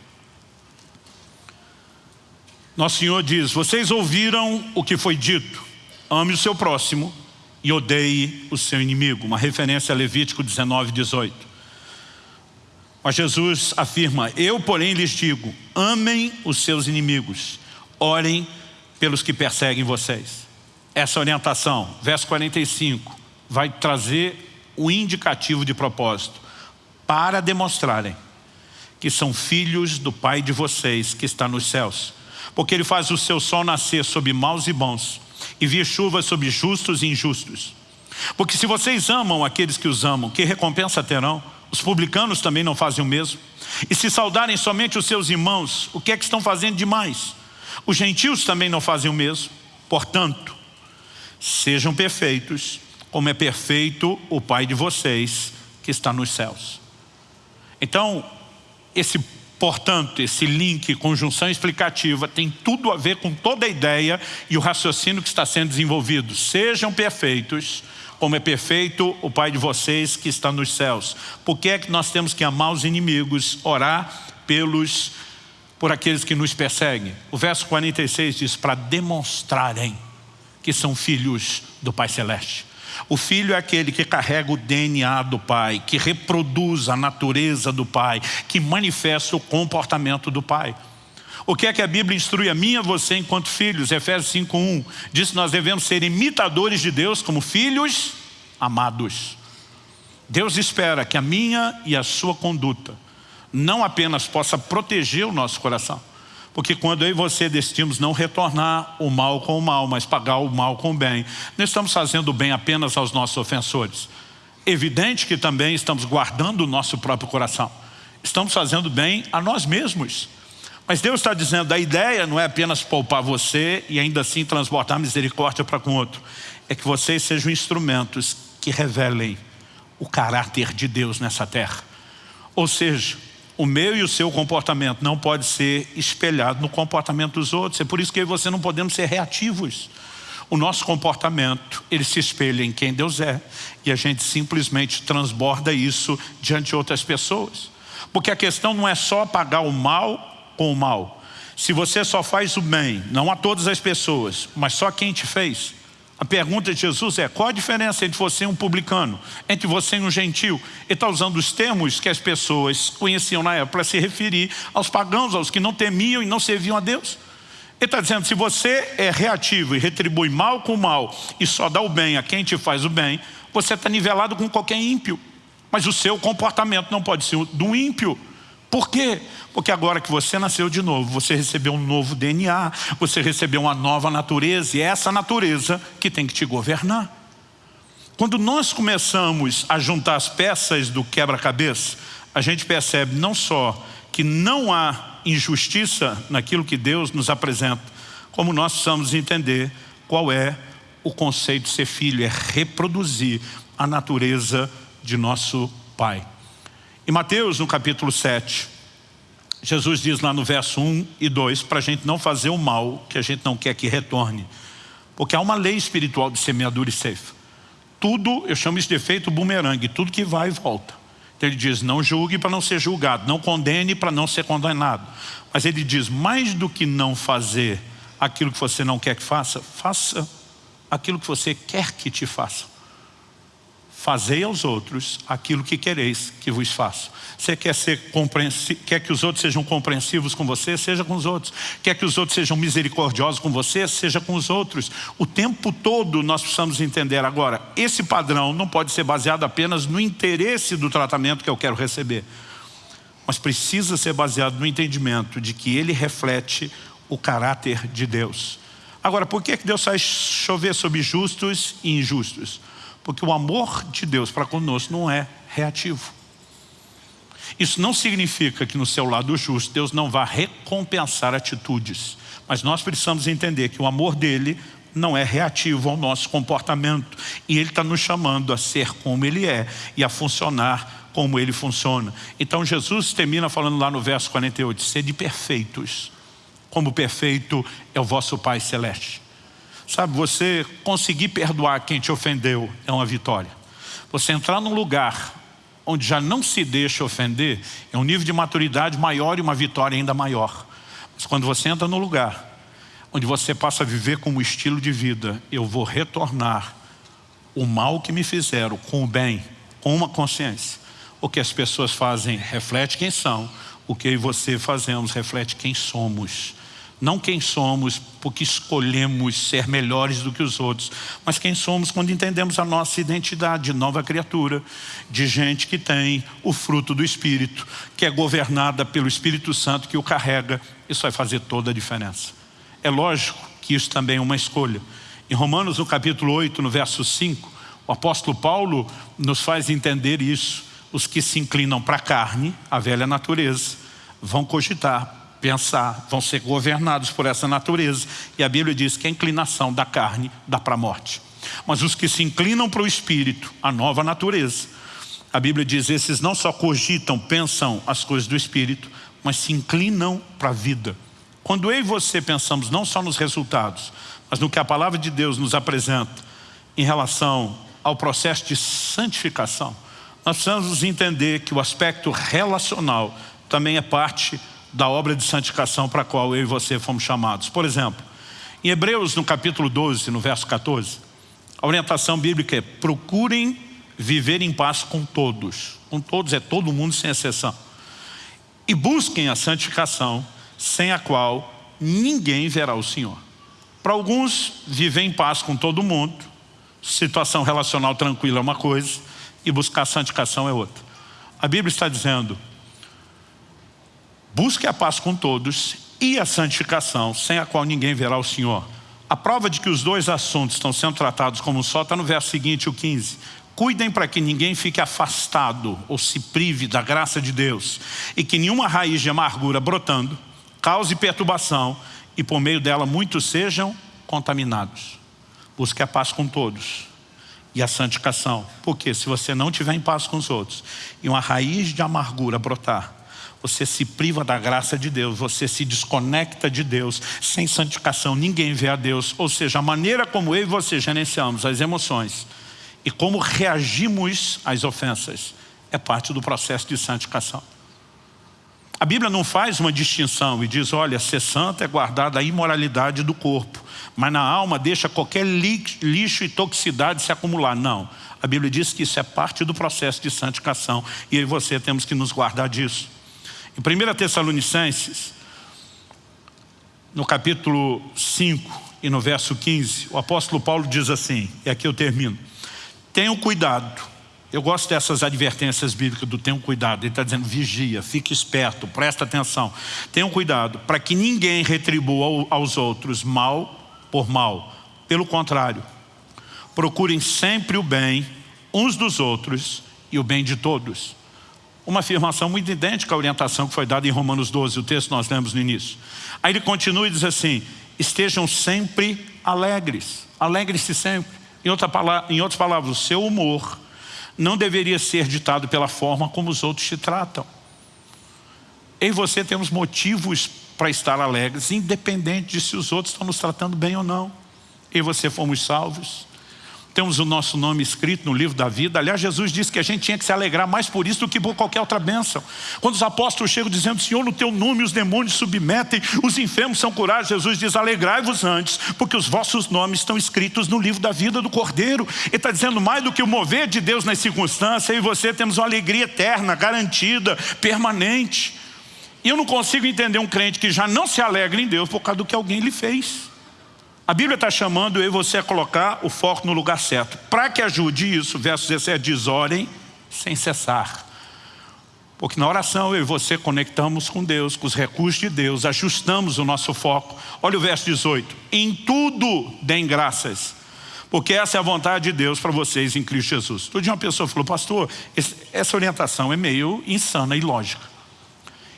[SPEAKER 1] Nosso Senhor diz, vocês ouviram o que foi dito, ame o seu próximo e odeie o seu inimigo. Uma referência a Levítico 19, 18. Mas Jesus afirma, eu porém lhes digo, amem os seus inimigos, orem pelos que perseguem vocês. Essa orientação, verso 45, vai trazer o indicativo de propósito para demonstrarem que são filhos do Pai de vocês que está nos céus porque ele faz o seu sol nascer sobre maus e bons, e vir chuva sobre justos e injustos. Porque se vocês amam aqueles que os amam, que recompensa terão? Os publicanos também não fazem o mesmo. E se saudarem somente os seus irmãos, o que é que estão fazendo demais? Os gentios também não fazem o mesmo. Portanto, sejam perfeitos, como é perfeito o Pai de vocês que está nos céus. Então, esse Portanto, esse link, conjunção explicativa, tem tudo a ver com toda a ideia e o raciocínio que está sendo desenvolvido. Sejam perfeitos, como é perfeito o Pai de vocês que está nos céus. Por que é que nós temos que amar os inimigos, orar pelos, por aqueles que nos perseguem? O verso 46 diz, para demonstrarem que são filhos do Pai Celeste. O filho é aquele que carrega o DNA do pai, que reproduz a natureza do pai, que manifesta o comportamento do pai. O que é que a Bíblia instrui a mim e a você enquanto filhos? Efésios 5.1 diz que nós devemos ser imitadores de Deus como filhos amados. Deus espera que a minha e a sua conduta não apenas possa proteger o nosso coração, porque quando eu e você decidimos não retornar o mal com o mal, mas pagar o mal com o bem, não estamos fazendo bem apenas aos nossos ofensores. Evidente que também estamos guardando o nosso próprio coração. Estamos fazendo bem a nós mesmos. Mas Deus está dizendo, a ideia não é apenas poupar você e ainda assim transportar misericórdia para com outro. É que vocês sejam instrumentos que revelem o caráter de Deus nessa terra. Ou seja, o meu e o seu comportamento não pode ser espelhado no comportamento dos outros. É por isso que eu e você não podemos ser reativos. O nosso comportamento, ele se espelha em quem Deus é. E a gente simplesmente transborda isso diante de outras pessoas. Porque a questão não é só pagar o mal com o mal. Se você só faz o bem, não a todas as pessoas, mas só quem te fez, a pergunta de Jesus é, qual a diferença entre você e um publicano? Entre você e um gentil? Ele está usando os termos que as pessoas conheciam na época para se referir aos pagãos, aos que não temiam e não serviam a Deus. Ele está dizendo, se você é reativo e retribui mal com mal e só dá o bem a quem te faz o bem, você está nivelado com qualquer ímpio. Mas o seu comportamento não pode ser do ímpio. Por quê? Porque agora que você nasceu de novo, você recebeu um novo DNA, você recebeu uma nova natureza, e é essa natureza que tem que te governar. Quando nós começamos a juntar as peças do quebra-cabeça, a gente percebe não só que não há injustiça naquilo que Deus nos apresenta, como nós precisamos entender qual é o conceito de ser filho, é reproduzir a natureza de nosso Pai. Em Mateus, no capítulo 7, Jesus diz lá no verso 1 e 2, para a gente não fazer o mal que a gente não quer que retorne. Porque há uma lei espiritual de semeadura e ceifa. Tudo, eu chamo isso de efeito bumerangue, tudo que vai volta. Então ele diz, não julgue para não ser julgado, não condene para não ser condenado. Mas ele diz, mais do que não fazer aquilo que você não quer que faça, faça aquilo que você quer que te faça. Fazei aos outros aquilo que quereis que vos façam. Você quer, ser quer que os outros sejam compreensivos com você? Seja com os outros. Quer que os outros sejam misericordiosos com você? Seja com os outros. O tempo todo nós precisamos entender. Agora, esse padrão não pode ser baseado apenas no interesse do tratamento que eu quero receber. Mas precisa ser baseado no entendimento de que ele reflete o caráter de Deus. Agora, por que Deus faz chover sobre justos e injustos? Porque o amor de Deus para conosco não é reativo. Isso não significa que no seu lado justo Deus não vá recompensar atitudes. Mas nós precisamos entender que o amor dele não é reativo ao nosso comportamento. E ele está nos chamando a ser como ele é e a funcionar como ele funciona. Então Jesus termina falando lá no verso 48, sede perfeitos, como perfeito é o vosso Pai Celeste. Sabe, você conseguir perdoar quem te ofendeu é uma vitória. Você entrar num lugar onde já não se deixa ofender é um nível de maturidade maior e uma vitória ainda maior. Mas quando você entra no lugar onde você passa a viver como estilo de vida, eu vou retornar o mal que me fizeram com o bem, com uma consciência. O que as pessoas fazem reflete quem são, o que eu e você fazemos reflete quem somos. Não quem somos porque escolhemos ser melhores do que os outros, mas quem somos quando entendemos a nossa identidade de nova criatura, de gente que tem o fruto do Espírito, que é governada pelo Espírito Santo que o carrega. Isso vai fazer toda a diferença. É lógico que isso também é uma escolha. Em Romanos, no capítulo 8, no verso 5, o apóstolo Paulo nos faz entender isso. Os que se inclinam para a carne, a velha natureza, vão cogitar pensar, vão ser governados por essa natureza. E a Bíblia diz que a inclinação da carne dá para a morte. Mas os que se inclinam para o Espírito, a nova natureza. A Bíblia diz, esses não só cogitam, pensam as coisas do Espírito, mas se inclinam para a vida. Quando eu e você pensamos não só nos resultados, mas no que a palavra de Deus nos apresenta em relação ao processo de santificação, nós precisamos entender que o aspecto relacional também é parte da obra de santificação para a qual eu e você fomos chamados. Por exemplo, em Hebreus, no capítulo 12, no verso 14, a orientação bíblica é procurem viver em paz com todos. Com todos é todo mundo sem exceção. E busquem a santificação, sem a qual ninguém verá o Senhor. Para alguns, viver em paz com todo mundo, situação relacional tranquila é uma coisa, e buscar santificação é outra. A Bíblia está dizendo, busque a paz com todos e a santificação, sem a qual ninguém verá o Senhor. A prova de que os dois assuntos estão sendo tratados como um só está no verso seguinte, o 15. Cuidem para que ninguém fique afastado ou se prive da graça de Deus e que nenhuma raiz de amargura brotando cause perturbação e por meio dela muitos sejam contaminados. Busque a paz com todos e a santificação. Porque se você não tiver em paz com os outros e uma raiz de amargura brotar, você se priva da graça de Deus, você se desconecta de Deus, sem santificação ninguém vê a Deus, ou seja, a maneira como eu e você gerenciamos as emoções e como reagimos às ofensas é parte do processo de santificação. A Bíblia não faz uma distinção e diz, olha, ser santo é guardar da imoralidade do corpo, mas na alma deixa qualquer lixo e toxicidade se acumular. Não, a Bíblia diz que isso é parte do processo de santificação e eu e você temos que nos guardar disso. Em 1 Tessalonicenses, no capítulo 5 e no verso 15, o apóstolo Paulo diz assim, e aqui eu termino, tenham cuidado eu gosto dessas advertências bíblicas do tenham cuidado. Ele está dizendo, vigia, fique esperto, presta atenção. Tenham cuidado para que ninguém retribua aos outros mal por mal. Pelo contrário, procurem sempre o bem uns dos outros e o bem de todos. Uma afirmação muito idêntica à orientação que foi dada em Romanos 12, o texto nós lemos no início. Aí ele continua e diz assim, estejam sempre alegres, alegres-se sempre. Em, outra palavra, em outras palavras, o seu humor não deveria ser ditado pela forma como os outros te tratam. Eu e você temos motivos para estar alegres, independente de se os outros estão nos tratando bem ou não. Eu e você fomos salvos temos o nosso nome escrito no livro da vida. Aliás, Jesus disse que a gente tinha que se alegrar mais por isso do que por qualquer outra bênção. Quando os apóstolos chegam dizendo, Senhor, no teu nome os demônios submetem, os enfermos são curados, Jesus diz, alegrai-vos antes, porque os vossos nomes estão escritos no livro da vida do Cordeiro. Ele está dizendo mais do que o mover de Deus nas circunstâncias, eu e você temos uma alegria eterna, garantida, permanente. E eu não consigo entender um crente que já não se alegra em Deus por causa do que alguém lhe fez. A Bíblia está chamando eu e você a colocar o foco no lugar certo. Para que ajude isso, verso 17 diz, orem sem cessar. Porque na oração eu e você conectamos com Deus, com os recursos de Deus, ajustamos o nosso foco. Olha o verso 18. Em tudo deem graças, porque essa é a vontade de Deus para vocês em Cristo Jesus. Todo dia uma pessoa falou, pastor, essa orientação é meio insana e lógica.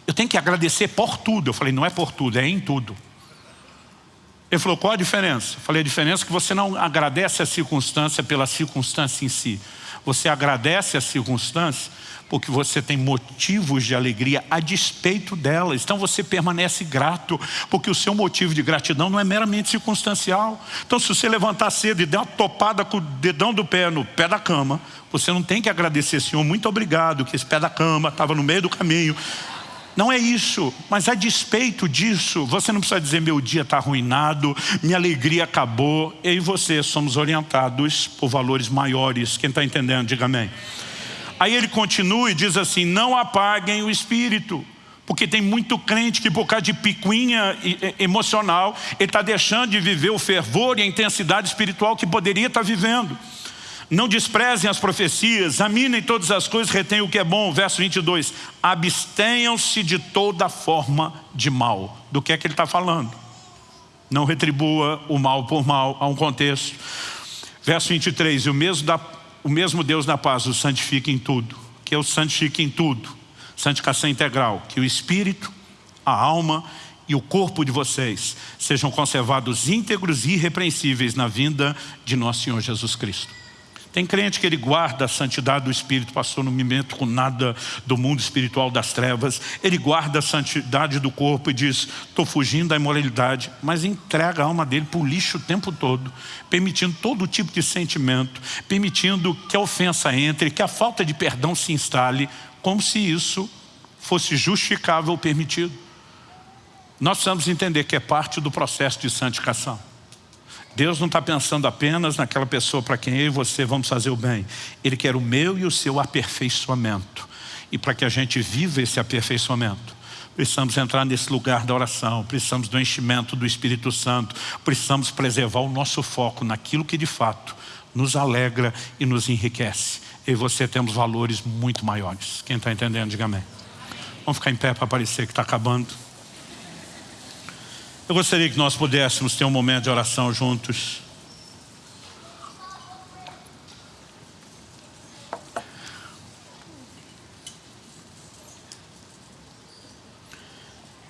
[SPEAKER 1] Eu tenho que agradecer por tudo. Eu falei, não é por tudo, é em tudo. Ele falou, qual a diferença? Eu falei, a diferença é que você não agradece a circunstância pela circunstância em si. Você agradece a circunstância porque você tem motivos de alegria a despeito delas. Então você permanece grato, porque o seu motivo de gratidão não é meramente circunstancial. Então se você levantar cedo e der uma topada com o dedão do pé no pé da cama, você não tem que agradecer, Senhor, muito obrigado, que esse pé da cama estava no meio do caminho. Não é isso, mas a despeito disso, você não precisa dizer meu dia está arruinado, minha alegria acabou. Eu e você somos orientados por valores maiores. Quem está entendendo, diga amém. Aí ele continua e diz assim, não apaguem o espírito. Porque tem muito crente que por causa de picuinha emocional, ele está deixando de viver o fervor e a intensidade espiritual que poderia estar tá vivendo. Não desprezem as profecias, examinem todas as coisas, retenham o que é bom. Verso 22, abstenham-se de toda forma de mal. Do que é que ele está falando? Não retribua o mal por mal, há um contexto. Verso 23, o mesmo, da, o mesmo Deus da paz o santifica em tudo. Que eu santifique em tudo. Santificação integral. Que o Espírito, a alma e o corpo de vocês sejam conservados íntegros e irrepreensíveis na vinda de nosso Senhor Jesus Cristo. Tem crente que ele guarda a santidade do Espírito, pastor, não me meto com nada do mundo espiritual das trevas. Ele guarda a santidade do corpo e diz, estou fugindo da imoralidade, mas entrega a alma dele para o lixo o tempo todo, permitindo todo tipo de sentimento, permitindo que a ofensa entre, que a falta de perdão se instale, como se isso fosse justificável ou permitido. Nós precisamos entender que é parte do processo de santificação. Deus não está pensando apenas naquela pessoa para quem eu e você vamos fazer o bem. Ele quer o meu e o seu aperfeiçoamento. E para que a gente viva esse aperfeiçoamento, precisamos entrar nesse lugar da oração, precisamos do enchimento do Espírito Santo, precisamos preservar o nosso foco naquilo que de fato nos alegra e nos enriquece. Eu e você temos valores muito maiores. Quem está entendendo, diga amém. Vamos ficar em pé para parecer que está acabando. Eu gostaria que nós pudéssemos ter um momento de oração juntos.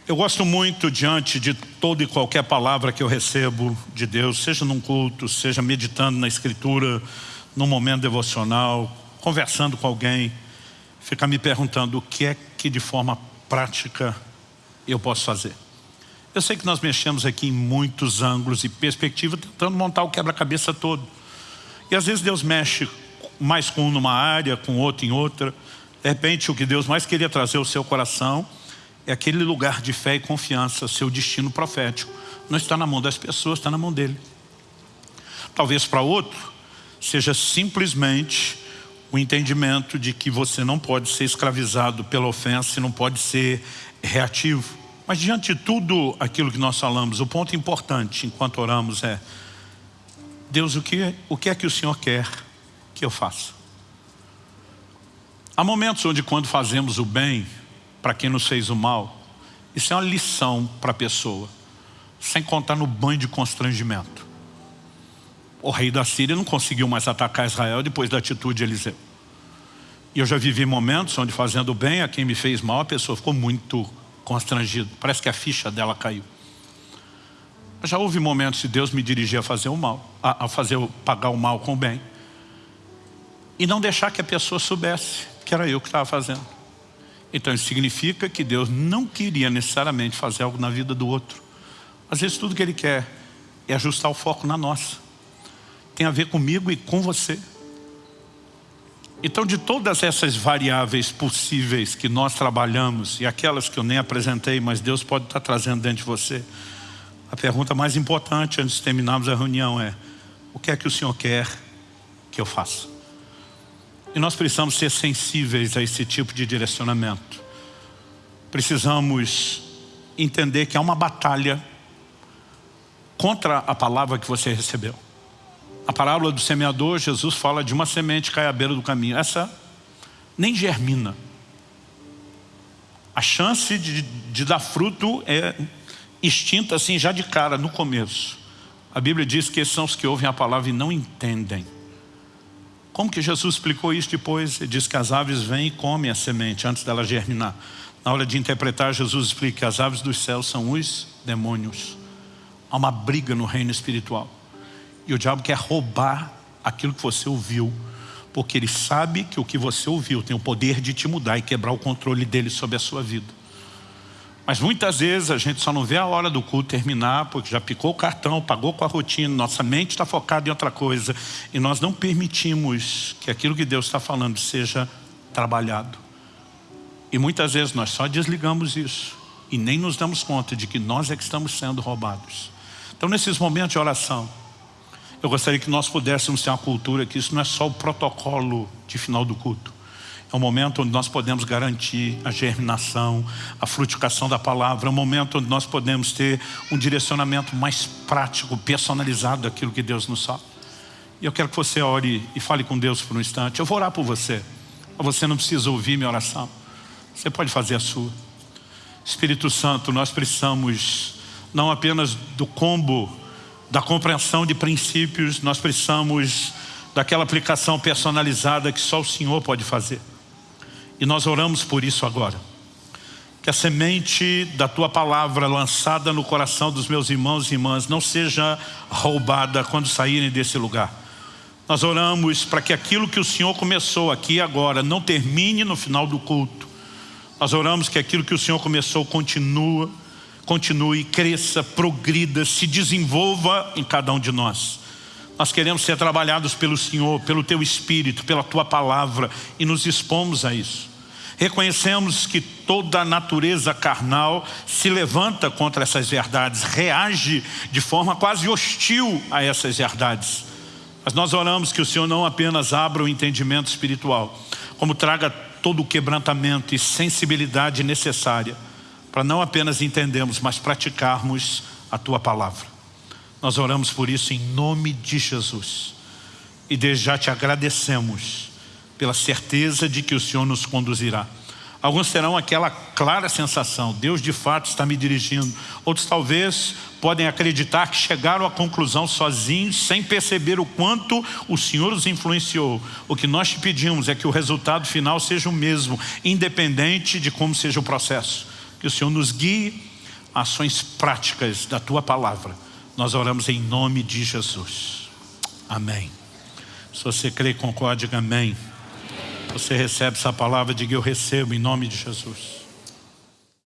[SPEAKER 1] Eu gosto muito diante de toda e qualquer palavra que eu recebo de Deus, seja num culto, seja meditando na escritura, num momento devocional, conversando com alguém, ficar me perguntando o que é que de forma prática eu posso fazer. Eu sei que nós mexemos aqui em muitos ângulos e perspectivas, tentando montar o quebra-cabeça todo. E às vezes Deus mexe mais com um numa área, com outro em outra. De repente, o que Deus mais queria trazer ao seu coração é aquele lugar de fé e confiança, seu destino profético. Não está na mão das pessoas, está na mão dele. Talvez para outro, seja simplesmente o entendimento de que você não pode ser escravizado pela ofensa e não pode ser reativo. Mas diante de tudo aquilo que nós falamos, o ponto importante enquanto oramos é Deus, o que, o que é que o Senhor quer que eu faça? Há momentos onde quando fazemos o bem para quem nos fez o mal, isso é uma lição para a pessoa, sem contar no banho de constrangimento. O rei da Síria não conseguiu mais atacar Israel depois da atitude de Eliseu. E eu já vivi momentos onde fazendo bem a quem me fez mal, a pessoa ficou muito constrangido. Parece que a ficha dela caiu. Já houve momentos de Deus me dirigir a fazer o mal, a fazer pagar o mal com o bem. E não deixar que a pessoa soubesse que era eu que estava fazendo. Então isso significa que Deus não queria necessariamente fazer algo na vida do outro. Às vezes tudo que Ele quer é ajustar o foco na nossa. Tem a ver comigo e com você. Então, de todas essas variáveis possíveis que nós trabalhamos, e aquelas que eu nem apresentei, mas Deus pode estar trazendo dentro de você, a pergunta mais importante antes de terminarmos a reunião é, o que é que o Senhor quer que eu faça? E nós precisamos ser sensíveis a esse tipo de direcionamento. Precisamos entender que há uma batalha contra a palavra que você recebeu. A parábola do semeador, Jesus fala de uma semente que cai à beira do caminho. Essa nem germina. A chance de, de dar fruto é extinta assim já de cara, no começo. A Bíblia diz que são os que ouvem a palavra e não entendem. Como que Jesus explicou isso depois? Ele diz que as aves vêm e comem a semente antes dela germinar. Na hora de interpretar, Jesus explica que as aves dos céus são os demônios. Há uma briga no reino espiritual. E o diabo quer roubar aquilo que você ouviu. Porque ele sabe que o que você ouviu tem o poder de te mudar e quebrar o controle dele sobre a sua vida. Mas muitas vezes a gente só não vê a hora do culto terminar porque já picou o cartão, pagou com a rotina, nossa mente está focada em outra coisa e nós não permitimos que aquilo que Deus está falando seja trabalhado. E muitas vezes nós só desligamos isso e nem nos damos conta de que nós é que estamos sendo roubados. Então nesses momentos de oração, eu gostaria que nós pudéssemos ter uma cultura que isso não é só o protocolo de final do culto. É um momento onde nós podemos garantir a germinação, a frutificação da palavra. É um momento onde nós podemos ter um direcionamento mais prático, personalizado daquilo que Deus nos fala. E eu quero que você ore e fale com Deus por um instante. Eu vou orar por você. Você não precisa ouvir minha oração. Você pode fazer a sua. Espírito Santo, nós precisamos não apenas do combo da compreensão de princípios, nós precisamos daquela aplicação personalizada que só o Senhor pode fazer. E nós oramos por isso agora. que a semente da tua palavra lançada no coração dos meus irmãos e irmãs não seja roubada quando saírem desse lugar. Nós oramos para que aquilo que o Senhor começou aqui agora não termine no final do culto. Nós oramos que aquilo que o Senhor começou continua, continue, cresça, progrida, se desenvolva em cada um de nós. Nós queremos ser trabalhados pelo Senhor, pelo Teu Espírito, pela Tua Palavra e nos expomos a isso. Reconhecemos que toda a natureza carnal se levanta contra essas verdades, reage de forma quase hostil a essas verdades. Mas nós oramos que o Senhor não apenas abra o entendimento espiritual, como traga todo o quebrantamento e sensibilidade necessária para não apenas entendermos, mas praticarmos a Tua Palavra. Nós oramos por isso em nome de Jesus. E desde já te agradecemos pela certeza de que o Senhor nos conduzirá. Alguns terão aquela clara sensação, Deus de fato está me dirigindo. Outros talvez podem acreditar que chegaram à conclusão sozinhos, sem perceber o quanto o Senhor os influenciou. O que nós te pedimos é que o resultado final seja o mesmo, independente de como seja o processo. Que o Senhor nos guie ações práticas da Tua Palavra. Nós oramos em nome de Jesus. Amém. Se você crê, concorde, amém. Você recebe essa palavra, diga eu recebo em nome de Jesus.